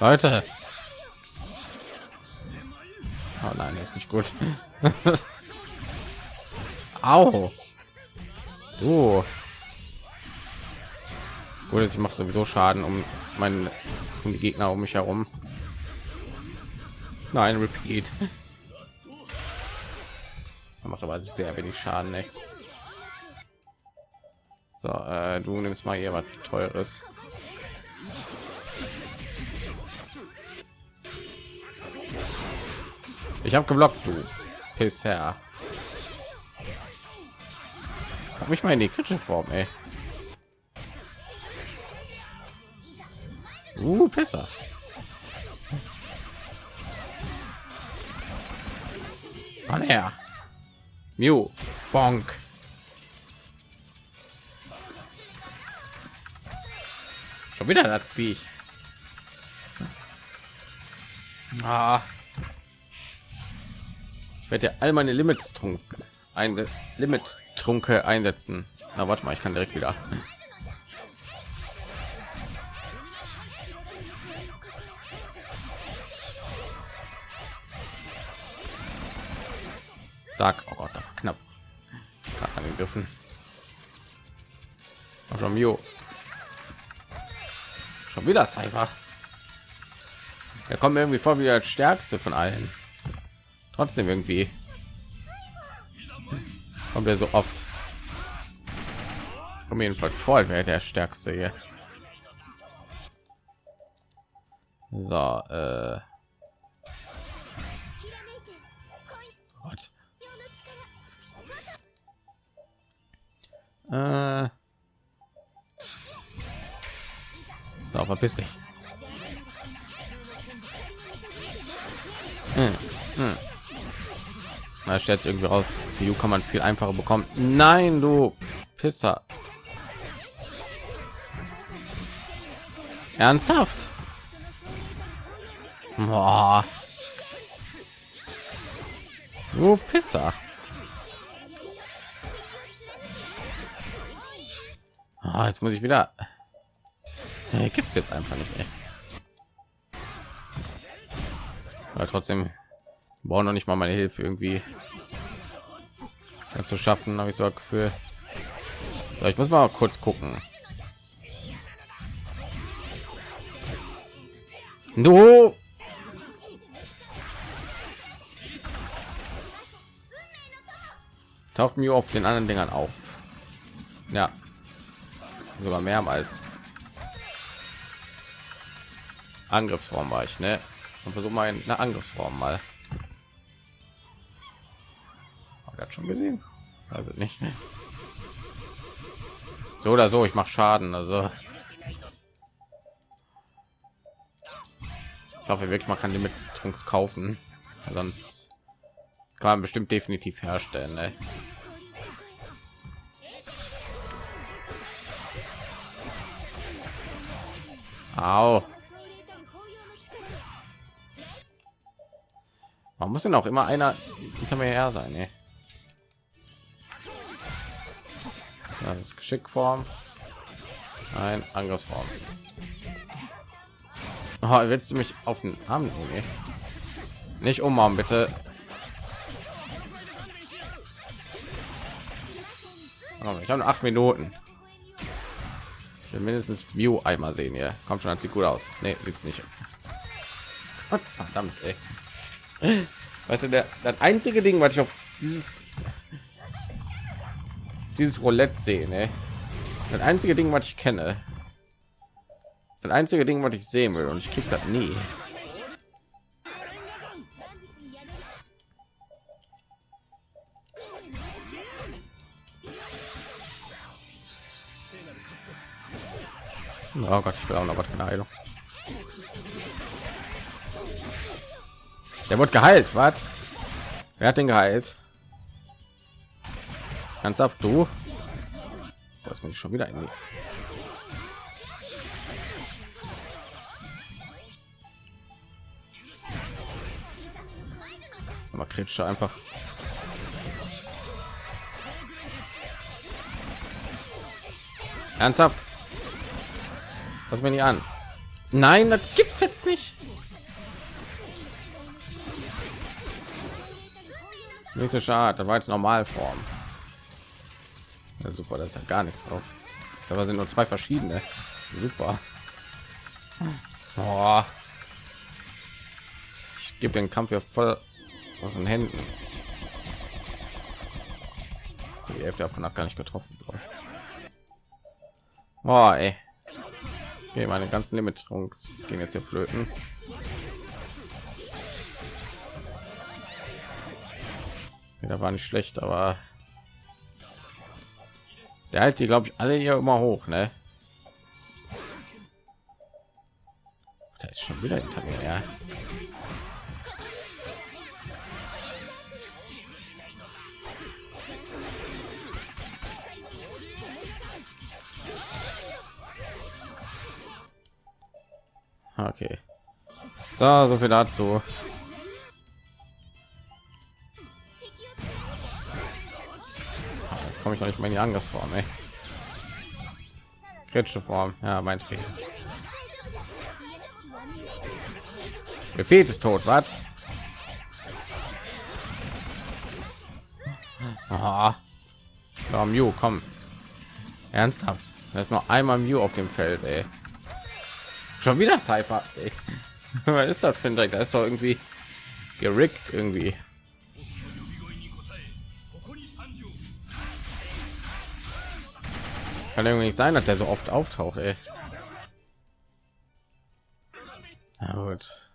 Leute. Oh nein, ist nicht gut. Au. Du. Oder ich mache sowieso Schaden um meinen um die Gegner um mich herum. Nein, repeat. Macht aber sehr wenig Schaden. Ey. So, äh, du nimmst mal hier was Teures. Ich habe geblockt, du bisher. Hab mich mal in die kritische Form, ey. Uh, besser. Komm her. Mew. Bonk. Wieder das Viech. Ah. Ich werde ja all meine Limits trunken einsetzen. Limit trunke einsetzen. Na, warte mal, ich kann direkt wieder. Sag, oh Gott, knapp. Angegriffen. Mio. Schon wieder Cypher. Er kommt mir irgendwie vor wie der stärkste von allen. Trotzdem irgendwie. Kommt er so oft. Kommt jedenfalls voll, wer der stärkste hier. So, äh. Äh. So, verpiss dich. Hm, hm. Na, stellt irgendwie raus, die kann man viel einfacher bekommen. Nein, du Pisser. Ernsthaft? Boah. Du Pisser. Ah, jetzt muss ich wieder. Hey, gibt's jetzt einfach nicht mehr. Aber trotzdem brauchen noch nicht mal meine Hilfe irgendwie zu schaffen, habe ich so für. Ich muss mal kurz gucken. Du taucht mir auf den anderen Dingern auf. Ja, sogar mehrmals. Angriffsform war ich, ne? Und versuche mal eine Angriffsform mal. Hat schon gesehen? Also nicht. So oder so, ich mache Schaden. Also ich hoffe wirklich, man kann die mit Trunks kaufen, sonst kann man bestimmt definitiv herstellen. Ne? Au. Man muss denn auch immer einer hinter mir her sein. Ey. Das ist Geschickform. Ein Angriffsform. Oh, willst du mich auf den Arm nehmen? Nicht umarmen, bitte. Oh, ich habe acht Minuten. Ich will mindestens View einmal sehen hier. Kommt schon, sieht gut aus. Nee, sieht's nicht. Verdammt, ey. Weißt du, der, das einzige Ding, was ich auf dieses dieses Roulette sehen. Ey. Das einzige Ding, was ich kenne. Das einzige Ding, was ich sehen will und ich krieg das nie. Oh Gott, ich auch noch was. Der wird geheilt, was? Wer hat den geheilt? Ernsthaft, du? Das bin ich schon wieder in die. Aber kritische einfach. Ernsthaft? Was mir nicht an? Nein, das gibt's jetzt nicht. Nicht so schade, da war jetzt Normalform. Ja, super, das ist ja gar nichts drauf. Aber sind nur zwei verschiedene. Super. Oh. Ich gebe den Kampf ja voll aus den Händen. Die Hälfte davon hat gar nicht getroffen. Boah, ey. Okay, meine ganzen Limitierungs gehen jetzt hier flöten. Ja, war nicht schlecht, aber der halt die glaube ich alle hier immer hoch, ne? Da ist schon wieder hinter mir, ja. Okay. So, so viel dazu. Jetzt komme ich noch nicht mal in die Angriffsform, ey. Kritische Form, ja, mein Fehler. Befehl ist tot, was? Ah. Oh, Mew, komm. Ernsthaft. Da ist noch einmal Mew auf dem Feld, ey. Schon wieder Cypher. Ey. Was ist das für ein Dreck? Da ist doch irgendwie gerickt irgendwie. Kann irgendwie nicht sein, dass der so oft auftaucht, ey. Na gut.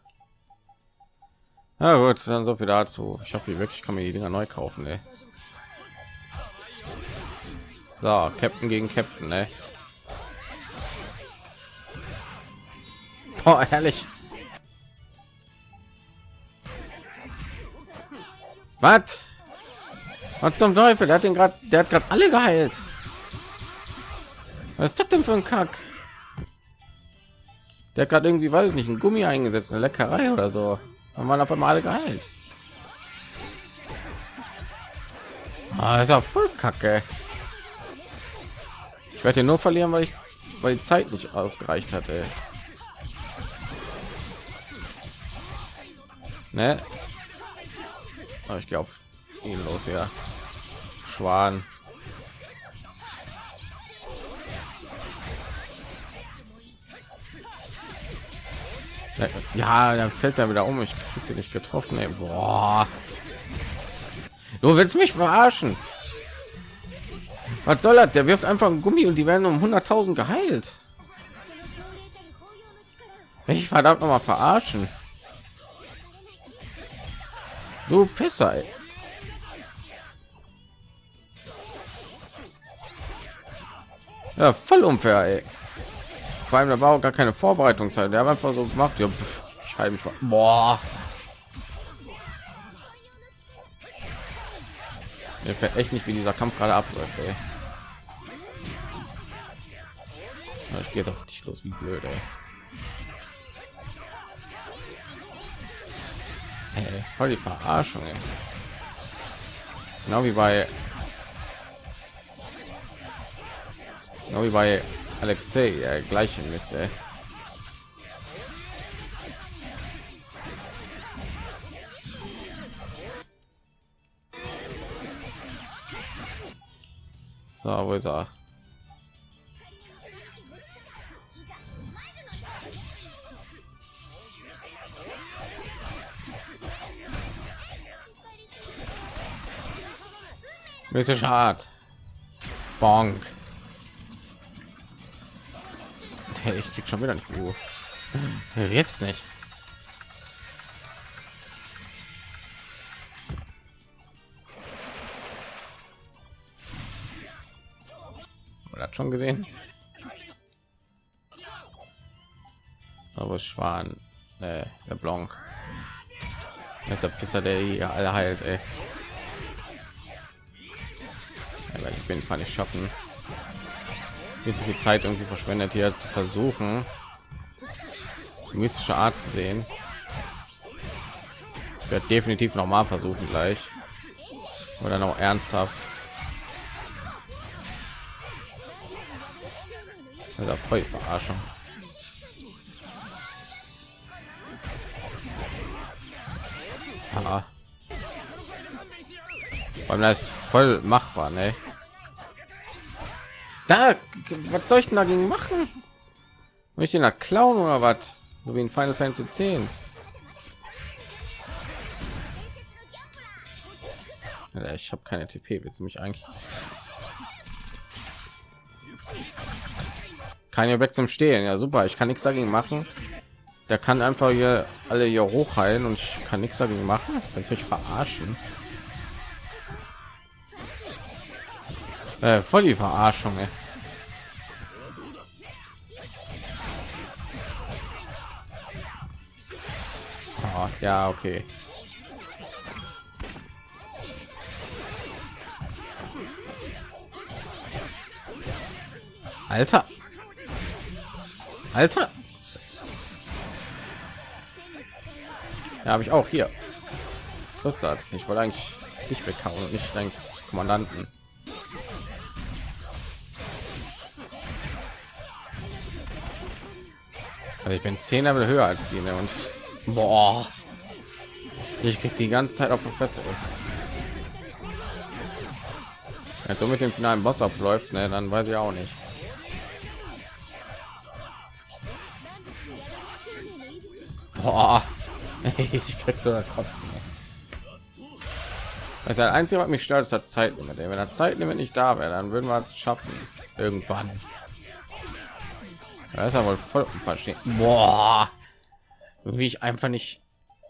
Na gut, dann so viel dazu. Ich hoffe, wirklich kann mir die Dinger neu kaufen, ey. So, Captain gegen Captain, ey. Oh, herrlich. Was? Was zum Teufel? Der hat den gerade, der hat gerade alle geheilt. Was ist das denn für ein Kack? Der gerade irgendwie, weiß ich nicht, ein Gummi eingesetzt, eine Leckerei oder so. Dann waren auf einmal alle geheilt. Ah, ist auch voll kacke. Ich werde nur verlieren, weil ich, weil die Zeit nicht ausgereicht hatte. Ne? Oh, ich gehe auf ihn los, ja. Schwan. Ja, dann fällt er wieder um. Ich krieg nicht getroffen. Ey. Boah. Du willst mich verarschen? Was soll das? Der wirft einfach ein Gummi und die werden um 100.000 geheilt. Ich verdammt noch mal verarschen. Du Pisser. Ey. Ja, voll unfair. Ey. Vor allem, da war auch gar keine Vorbereitungszeit. Der hat einfach so gemacht. Ja, ich halte mich. Boah. Mir fällt echt nicht, wie dieser Kampf gerade abläuft. Ey. Ich gehe doch nicht los, wie blöd. Ey. Ey, voll die Verarschung. Ey. Genau wie bei genau wie bei Alexei, ja, gleiche Mist. Ey. So, wo ist er? Mystische Art. Bonk. Hey, ich krieg schon wieder nicht Ruhe. Jetzt nicht. hat schon gesehen. Aber Schwan, äh, der Blanc. Das ist der Pisser, der hier alle heilt, ey. Aber ich bin nicht schaffen. Viel zu viel Zeit irgendwie verschwendet hier zu versuchen, mystische Art zu sehen. Ich werde definitiv noch mal versuchen gleich. Oder noch ernsthaft. Also voll Verarschung. Ah. Das ist voll machbar, ne? Da, was soll ich denn dagegen machen? Muss ich den klauen oder was? So wie in Final Fantasy 10. Ja, ich habe keine TP. Willst du mich eigentlich? Kann ja weg zum Stehen. Ja, super. Ich kann nichts dagegen machen. Der kann einfach hier alle hier hochheilen und ich kann nichts dagegen machen. Kannst mich verarschen? Äh, voll die Verarschung. Ey. Oh, ja, okay. Alter. Alter. Ja, habe ich auch hier. Was ist das? Ich wollte eigentlich nicht weghauen und nicht deinen Kommandanten. Also ich bin zehn Level höher als die ne? und boah, ich krieg die ganze Zeit auf die Fresse. Wenn so mit dem finalen Boss abläuft, ne, dann weiß ich auch nicht. Boah. ich krieg so Kopf. Das einzige, was mich stört, ist das Zeitlimit. Wenn der Zeitlimit nicht da wäre, dann würden wir es schaffen. Irgendwann. Das ist ja wohl voll verstehen. Boah. Wie ich einfach nicht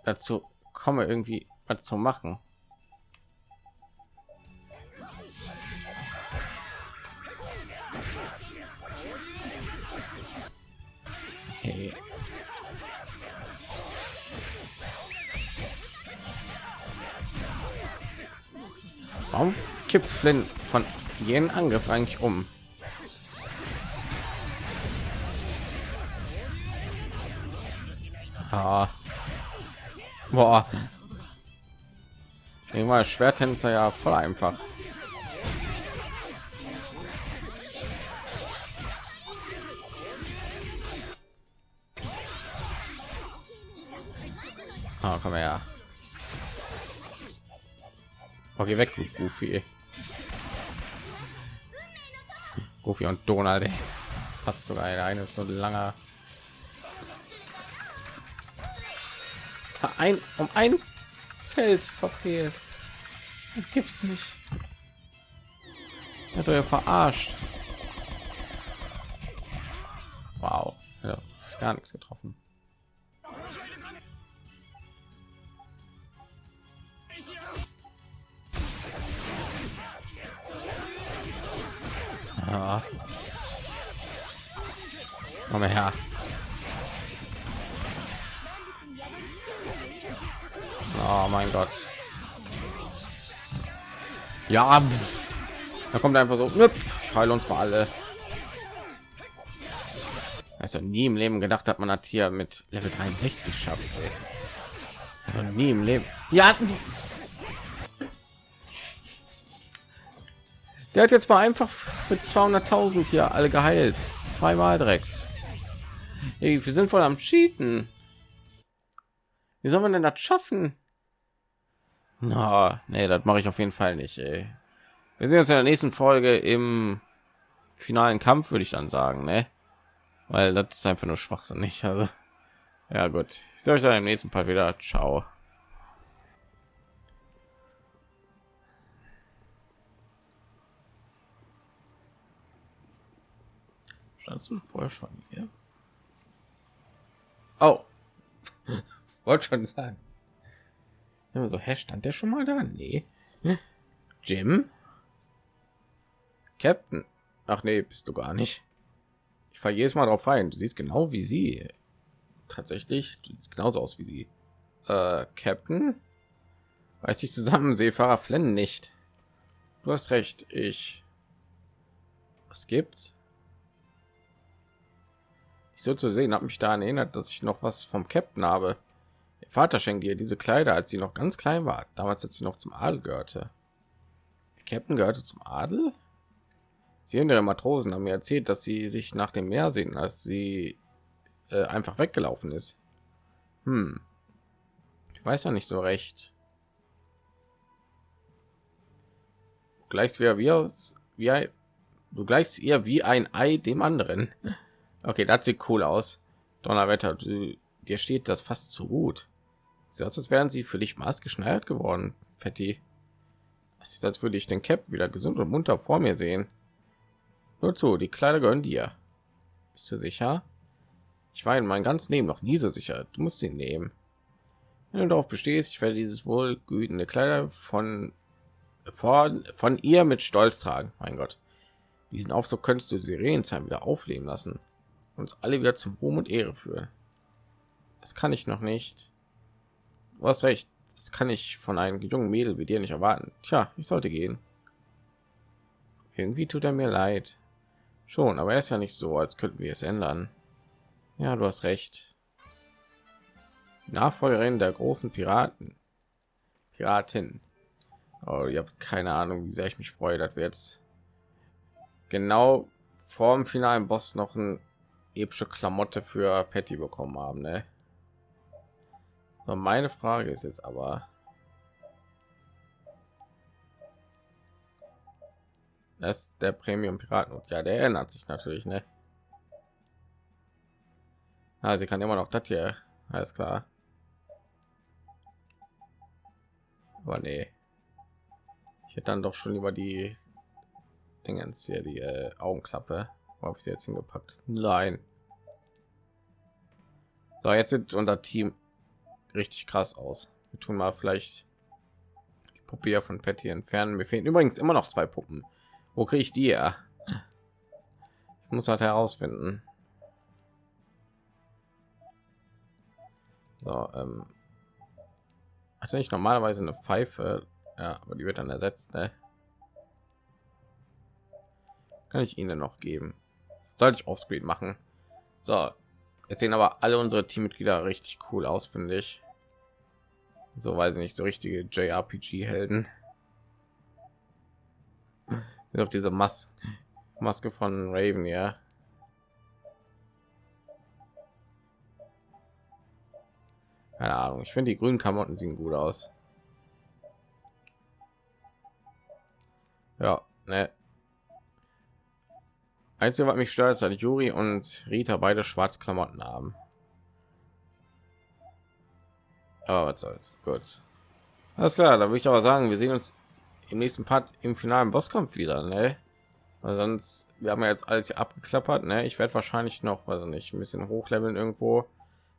dazu komme, irgendwie was zu machen. Hey. Warum kippt Flynn von jedem Angriff eigentlich um? Ah. Boah. Mal Schwertänzer ja voll einfach. Ah, komm her. Okay, weg, Goofy. Goofy und Donald. Hat sogar eine, eine so langer ein um ein Feld verfehlt. Das gibt's nicht. Hat er verarscht. Wow, ja, ist gar nichts getroffen. Ja. Komm her. Oh mein Gott. Ja, da kommt einfach so, ich heile uns mal alle. Also nie im Leben gedacht hat man hat hier mit Level 63 schafft. Also nie im Leben. Ja. Der hat jetzt mal einfach mit 200.000 hier alle geheilt. Zweimal direkt. Ey, wir sind voll am Cheaten. Wie soll man denn das schaffen? Na, nee, das mache ich auf jeden Fall nicht. Ey. Wir sehen uns in der nächsten Folge im finalen Kampf, würde ich dann sagen, ne? Weil das ist einfach nur schwachsinnig. Also, ja gut. Ich sehe euch dann im nächsten Fall wieder. Ciao. Standst du vorher schon hier? Oh, wollte schon sagen. Ja, so, hä, stand der schon mal da? Nee. Jim? Captain? Ach nee, bist du gar nicht. Ich fahre jedes Mal drauf ein. Du siehst genau wie sie. Tatsächlich, du siehst genauso aus wie sie. Äh, Captain? Weiß ich zusammen, Seefahrer Flennen nicht. Du hast recht, ich... Was gibt's? Ich so zu sehen, habe mich daran erinnert, dass ich noch was vom Captain habe. Vater schenkt ihr diese Kleider, als sie noch ganz klein war, damals als sie noch zum Adel gehörte. Der Captain gehörte zum Adel? Sie und ihre Matrosen haben mir erzählt, dass sie sich nach dem Meer sehen, als sie äh, einfach weggelaufen ist. Hm. Ich weiß ja nicht so recht. Gleichst wie, wie, aus, wie du gleichst ihr wie ein Ei dem anderen. Okay, das sieht cool aus. Donnerwetter, du, dir steht das fast zu gut. Sieht aus, als wären sie für dich maßgeschneidert geworden, Patty. Es ist, als würde ich den Cap wieder gesund und munter vor mir sehen. Nur zu, die Kleider gehören dir. Bist du sicher? Ich war in meinem ganzen Leben noch nie so sicher. Du musst sie nehmen. Wenn du darauf bestehst, ich werde dieses wohlgütende Kleider von, von, von ihr mit Stolz tragen. Mein Gott. Diesen Aufzug könntest du Sirenenzeit wieder aufleben lassen. Uns alle wieder zum Ruhm und Ehre führen. Das kann ich noch nicht. Du hast recht. Das kann ich von einem jungen Mädel wie dir nicht erwarten. Tja, ich sollte gehen. Irgendwie tut er mir leid. Schon, aber er ist ja nicht so, als könnten wir es ändern. Ja, du hast recht. Nachfolgerin der großen Piraten. Piratin. Oh, ihr habt keine Ahnung, wie sehr ich mich freue, dass wir jetzt genau vor dem finalen Boss noch ein epische Klamotte für Patty bekommen haben. Ne? So, meine Frage ist jetzt aber, dass der Premium Piraten und ja, der ändert sich natürlich, ne? Ah, sie kann immer noch das hier, alles klar. Aber nee, ich hätte dann doch schon über die Dingens hier die äh, Augenklappe. Wo habe ich sie jetzt hingepackt? Nein. So, jetzt sieht unser Team richtig krass aus. Wir tun mal vielleicht die Puppe von Patty entfernen. Mir fehlen übrigens immer noch zwei Puppen. Wo kriege ich die ja? Ich muss halt herausfinden. So, ähm, hatte ich normalerweise eine Pfeife, ja, aber die wird dann ersetzt. Ne? Kann ich Ihnen noch geben? Sollte ich offscreen machen? So, jetzt sehen aber alle unsere Teammitglieder richtig cool aus, finde ich. So weiß ich nicht, so richtige JRPG-Helden. Auf diese Mas Maske von Raven, ja. Keine Ahnung. Ich finde die grünen Klamotten sehen gut aus. Ja, ne. Einzige, was mich stört, ist, dass Juri und Rita beide schwarze Klamotten haben. Aber was soll's. Gut. Alles klar, da würde ich aber sagen, wir sehen uns im nächsten Part im finalen Bosskampf wieder, ne? Weil sonst, wir haben ja jetzt alles hier abgeklappert, ne? Ich werde wahrscheinlich noch, also nicht, ein bisschen hochleveln irgendwo,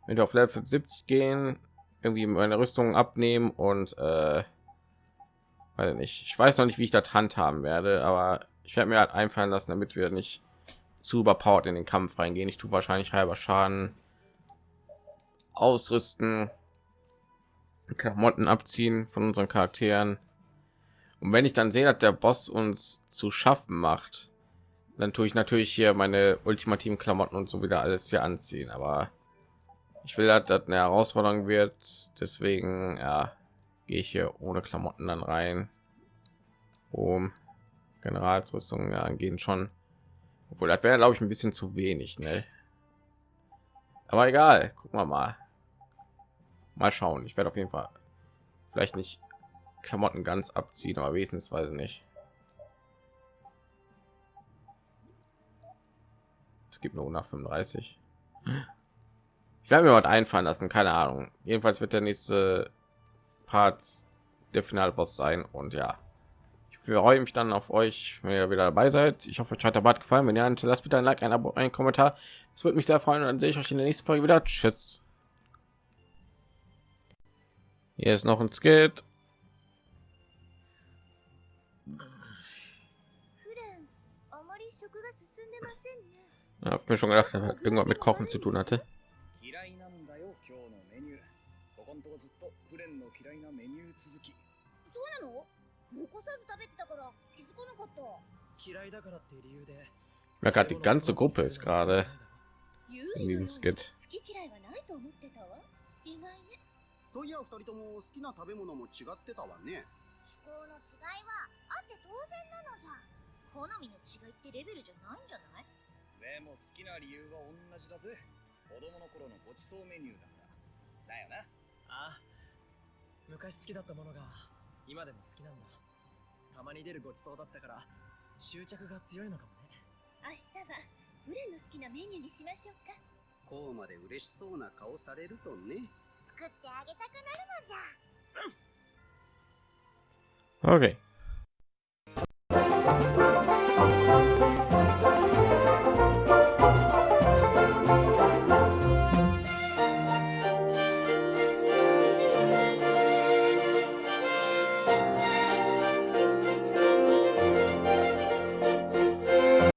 wenn wir auf Level 70 gehen, irgendwie meine Rüstung abnehmen und äh, weiß nicht. Ich weiß noch nicht, wie ich das handhaben werde, aber ich werde mir halt einfallen lassen, damit wir nicht zu überpowered in den Kampf reingehen. Ich tue wahrscheinlich halber Schaden ausrüsten, Klamotten abziehen von unseren Charakteren. Und wenn ich dann sehe, dass der Boss uns zu schaffen macht, dann tue ich natürlich hier meine ultimativen Klamotten und so wieder alles hier anziehen. Aber ich will, dass das eine Herausforderung wird. Deswegen ja, gehe ich hier ohne Klamotten dann rein. Um Generalsrüstung ja, gehen schon obwohl, das wäre, glaube ich, ein bisschen zu wenig, ne? Aber egal, gucken wir mal. Mal schauen. Ich werde auf jeden Fall vielleicht nicht Klamotten ganz abziehen, aber ich nicht. Es gibt nur nach 35. Ich werde mir was einfallen lassen, keine Ahnung. Jedenfalls wird der nächste Part der finale Boss sein und ja freue mich dann auf euch, wenn ihr wieder dabei seid. Ich hoffe, euch hat der Bad gefallen. Wenn ja, lasst bitte ein Like, ein Abo, ein Kommentar. Das würde mich sehr freuen. Und dann sehe ich euch in der nächsten Folge wieder. Tschüss. Hier ist noch ein Skit. Ja, hab mir schon gedacht, dass irgendwas mit Kochen zu tun hatte. 残さず食べてたから気づかなかった嫌いだからって理由で Ja, そういや二人とも好きな食べ物も違ってたわね。趣向の違いはあって当然なのじゃ好みの違いってレベルじゃないんじゃない？でも好きな理由は同じだぜ。子供の頃のごちそうメニューだからだよな。ああ。昔好きだったものが今でも好きなんだ。たまに出るごちそうだったから執着が強いのかもね。明日はフレの好きなメニューにしましょうか。こうまで嬉しそうな顔されるとね。作ってあげたくなるのじゃ。Okay.